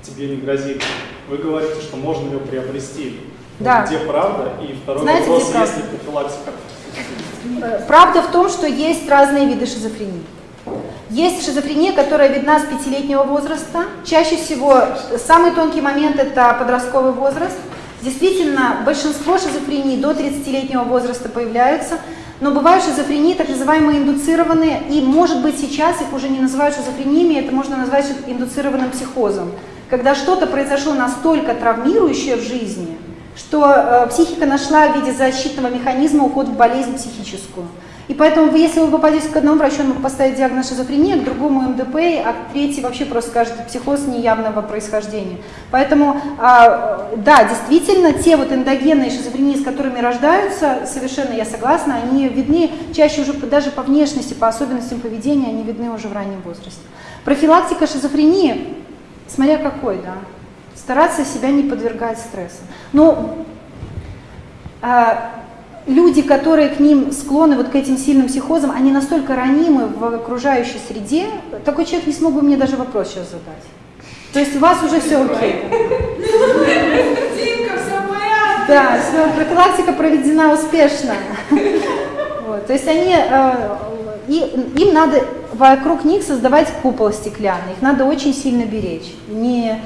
тебе не грозит. Вы говорите, что можно ее приобрести. Да. Где правда? И второй Знаете, вопрос, есть ли профилактика? Э, Правда в том, что есть разные виды шизофрении. Есть шизофрения, которая видна с пятилетнего возраста. Чаще всего э, самый тонкий момент – это подростковый возраст. Действительно, большинство шизофрений до 30-летнего возраста появляются, но бывают шизофрении, так называемые индуцированные, и может быть сейчас их уже не называют шизофрениями, это можно назвать индуцированным психозом. Когда что-то произошло настолько травмирующее в жизни, что э, психика нашла в виде защитного механизма уход в болезнь психическую. И поэтому, если вы попадете к одному врачу, он мог поставить диагноз шизофрения, к другому МДП, а к третий вообще просто скажет психоз неявного происхождения. Поэтому, а, да, действительно, те вот эндогенные шизофрении, с которыми рождаются, совершенно я согласна, они видны чаще уже даже по внешности, по особенностям поведения, они видны уже в раннем возрасте. Профилактика шизофрении, смотря какой, да, стараться себя не подвергать стрессу. Но а, люди, которые к ним склонны, вот к этим сильным психозам, они настолько ранимы в окружающей среде, такой человек не смог бы мне даже вопрос сейчас задать. То есть у вас уже все окей. Да, всё, профилактика проведена успешно. Вот, то есть они, э, и- им надо вокруг них создавать купол стеклянный, их надо очень сильно беречь. Не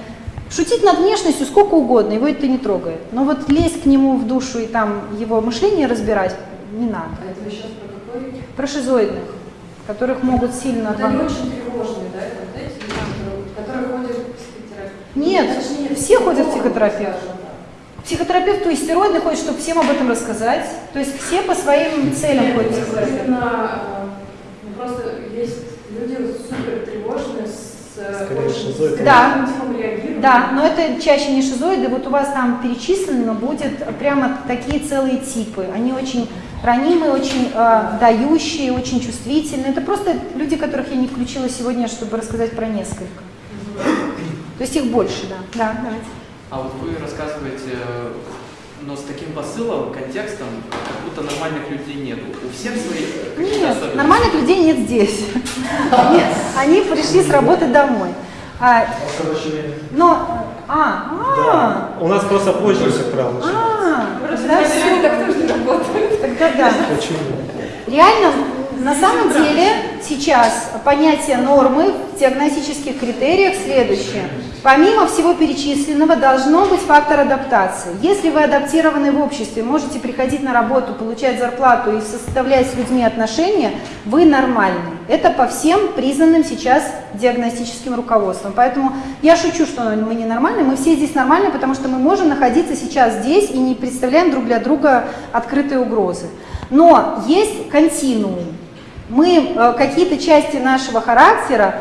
шутить над внешностью сколько угодно, его это не трогает. Но вот лезть к нему в душу и там его мышление разбирать не надо. А это вы сейчас про какой? Про шизоидных, которых могут сильно... Вот они очень тревожные, да, это которые ходят? Нет, Точнее, все ходят к психологу, психотерапевту. скажем так. Психотерапевту истероидный ходит, чтобы всем об этом рассказать. То есть все по своим целям ходят к психотерапевту. Именно, э, ну, просто есть люди супер тревожные, с Скорее очень шизоиды. Да. Да, но это чаще не шизоиды, вот у вас там перечислено будет прямо такие целые типы. Они очень ранимые, очень э, дающие, очень чувствительные. Это просто люди, которых я не включила сегодня, чтобы рассказать про несколько. То есть их больше, да. Да, давайте. А вот вы рассказываете, э, но с таким посылом, контекстом, как будто нормальных людей нет. У всех свои Нет, особенности. нормальных людей нет здесь. Они, они пришли с работы домой. А, но, а, а, У нас просто позже, правило, начинается. а, люди всё. так тоже работают. Тогда да. Почему? Реально, на самом деле, сейчас понятие нормы в диагностических критериях следующее. Помимо всего перечисленного должно быть фактор адаптации. Если вы адаптированы в обществе, можете приходить на работу, получать зарплату и составлять с людьми отношения, вы нормальны. Это по всем признанным сейчас диагностическим руководством. Поэтому я шучу, что мы не нормальны, мы все здесь нормальны, потому что мы можем находиться сейчас здесь и не представляем друг для друга открытые угрозы. Но есть континуум. Мы э, какие-то части нашего характера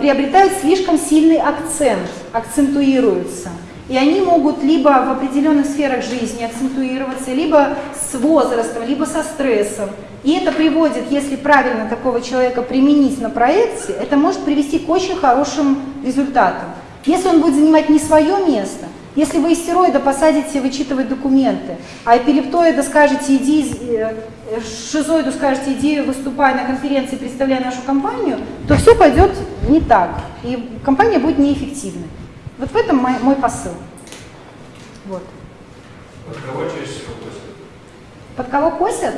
приобретают слишком сильный акцент, акцентуируются. И они могут либо в определенных сферах жизни акцентуироваться, либо с возрастом, либо со стрессом. И это приводит, если правильно такого человека применить на проекте, это может привести к очень хорошим результатам. Если он будет занимать не свое место, если вы истероида посадите вычитывать документы, а эпилептоида скажете, иди, э, шизоиду скажете, иди выступай на конференции, представляй нашу компанию, то все пойдет не так, и компания будет неэффективной. Вот в этом мой, мой посыл. Вот. Под кого чаще всего косят? Под кого косят?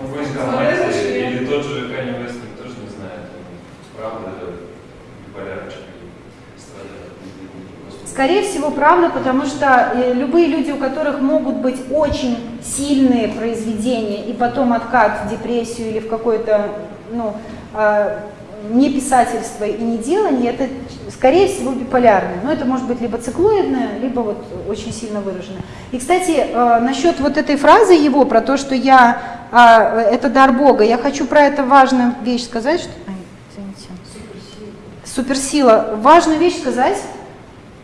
Ну, вы или тот же Канни Вест, никто тоже не знает, правда, биполярчик. Скорее всего, правда, потому что э, любые люди, у которых могут быть очень сильные произведения и потом откат в депрессию или в какое-то ну, э, не писательство и не делание, это, скорее всего, биполярное. Но это может быть либо циклоидное, либо вот очень сильно выраженное. И, кстати, э, насчет вот этой фразы его про то, что я, э, это дар Бога, я хочу про это важную вещь сказать. Что... Ай, извините. Суперсила. Важную вещь сказать.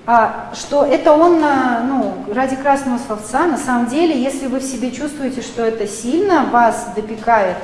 А, что это он а, ну, ради красного словца. На самом деле, если вы в себе чувствуете, что это сильно вас допекает,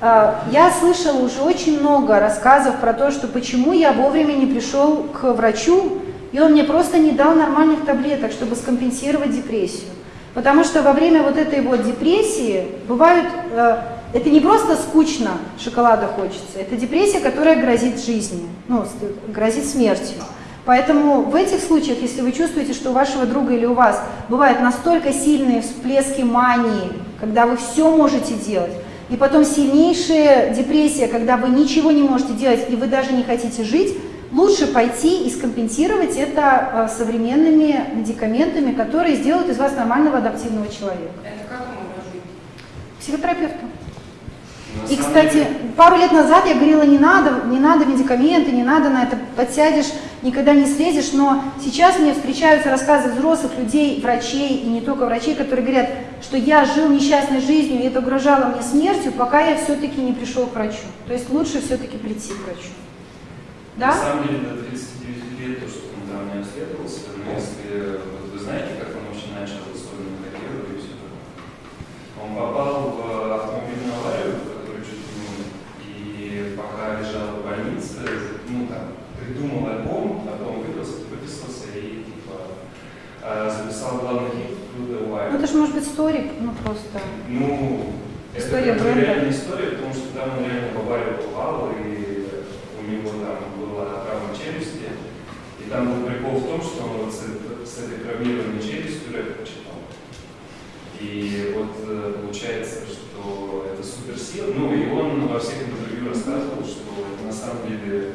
а, я слышала уже очень много рассказов про то, что почему я вовремя не пришел к врачу, и он мне просто не дал нормальных таблеток, чтобы скомпенсировать депрессию. Потому что во время вот этой вот депрессии бывают, э, это не просто скучно, шоколада хочется, это депрессия, которая грозит жизнью, ну, грозит смертью. Поэтому в этих случаях, если вы чувствуете, что у вашего друга или у вас бывают настолько сильные всплески мании, когда вы все можете делать, и потом сильнейшая депрессия, когда вы ничего не можете делать и вы даже не хотите жить, лучше пойти и скомпенсировать это э, современными медикаментами, которые сделают из вас нормального адаптивного человека. Это как он жить? Психотерапевту. На И, кстати, пару лет назад я говорила, не надо, не надо медикаменты, не надо на это, подсядешь, никогда не слезешь, но сейчас мне встречаются рассказы взрослых людей, врачей, и не только врачей, которые говорят, что я жил несчастной жизнью, и это угрожало мне смертью, пока я все-таки не пришел к врачу. То есть лучше все-таки прийти к врачу. На Да? самом деле до 39 лет то, что он там не обследовался, но если вот вы знаете, как он начал особенно карьеру и все такое. Он попал в автомобильную аварию, в которую чуть не умер, и пока лежал в больнице, ну там, придумал альбом, потом выписался, выписался и типа а, записал главный хит Through the Ну Wire. это же может быть историк, ну просто. Ну, История это, бренда. реальная история, потому что там он реально в аварию попал, и у него там была травма челюсти. И там был прикол в том, что он вот с, этой- с этой травмированной челюстью рэп почитал. И вот э, получается, что это суперсила. Ну, и он во всех интервью рассказывал, что это на самом деле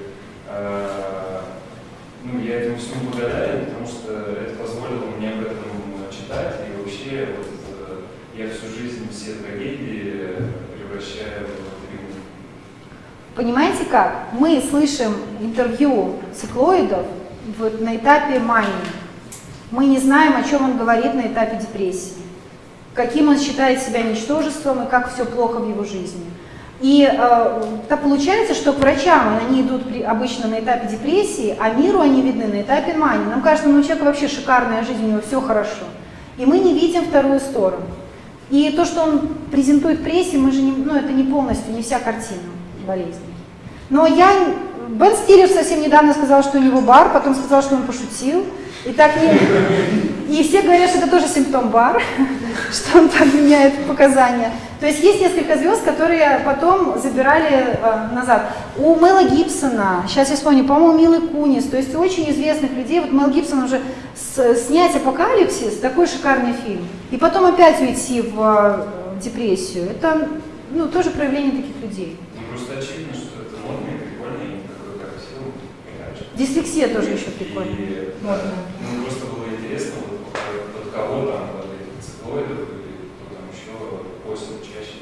э, ну, я этому всему благодарен, потому что это позволило мне об этом читать, и вообще вот, э, я всю жизнь все трагедии превращаю в триумф. Понимаете как? Мы слышим интервью циклоидов вот на этапе мании. Мы не знаем, о чем он говорит на этапе депрессии. Каким он считает себя ничтожеством и как все плохо в его жизни. И э, так получается, что к врачам они идут при- обычно на этапе депрессии, а миру они видны на этапе мании. Нам кажется, ну у человека вообще шикарная жизнь, у него все хорошо. И мы не видим вторую сторону. И то, что он презентует прессе, мы же не, ну, это не полностью, не вся картина болезни. Но я, Бен Стиллер совсем недавно сказал, что у него бар, потом сказал, что он пошутил. И так не... И все говорят, что это тоже симптом бар, <laughs> что он так меняет показания. То есть есть несколько звезд, которые потом забирали э, назад. У Мэла Гибсона, сейчас я вспомню, по-моему, Милы Кунис, то есть у очень известных людей, вот Мел Гибсон уже с- снять «Апокалипсис», такой шикарный фильм, и потом опять уйти в э, депрессию, это ну, тоже проявление таких людей. Ну, просто очевидно, что это модно и прикольно, и такой красивый, иначе. Дислексия тоже еще прикольная. И, да, ну, просто было интересно, вот, под, кого там, под этих циклоидов, или кто там еще постит чаще.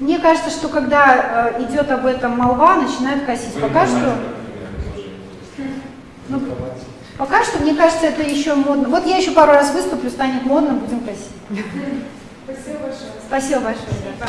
Мне кажется, что когда э, идет об этом молва, начинают косить. Пока что, ну, пока что, мне кажется, это еще модно. Вот я еще пару раз выступлю, станет модно, будем косить. Спасибо большое. Спасибо большое. да.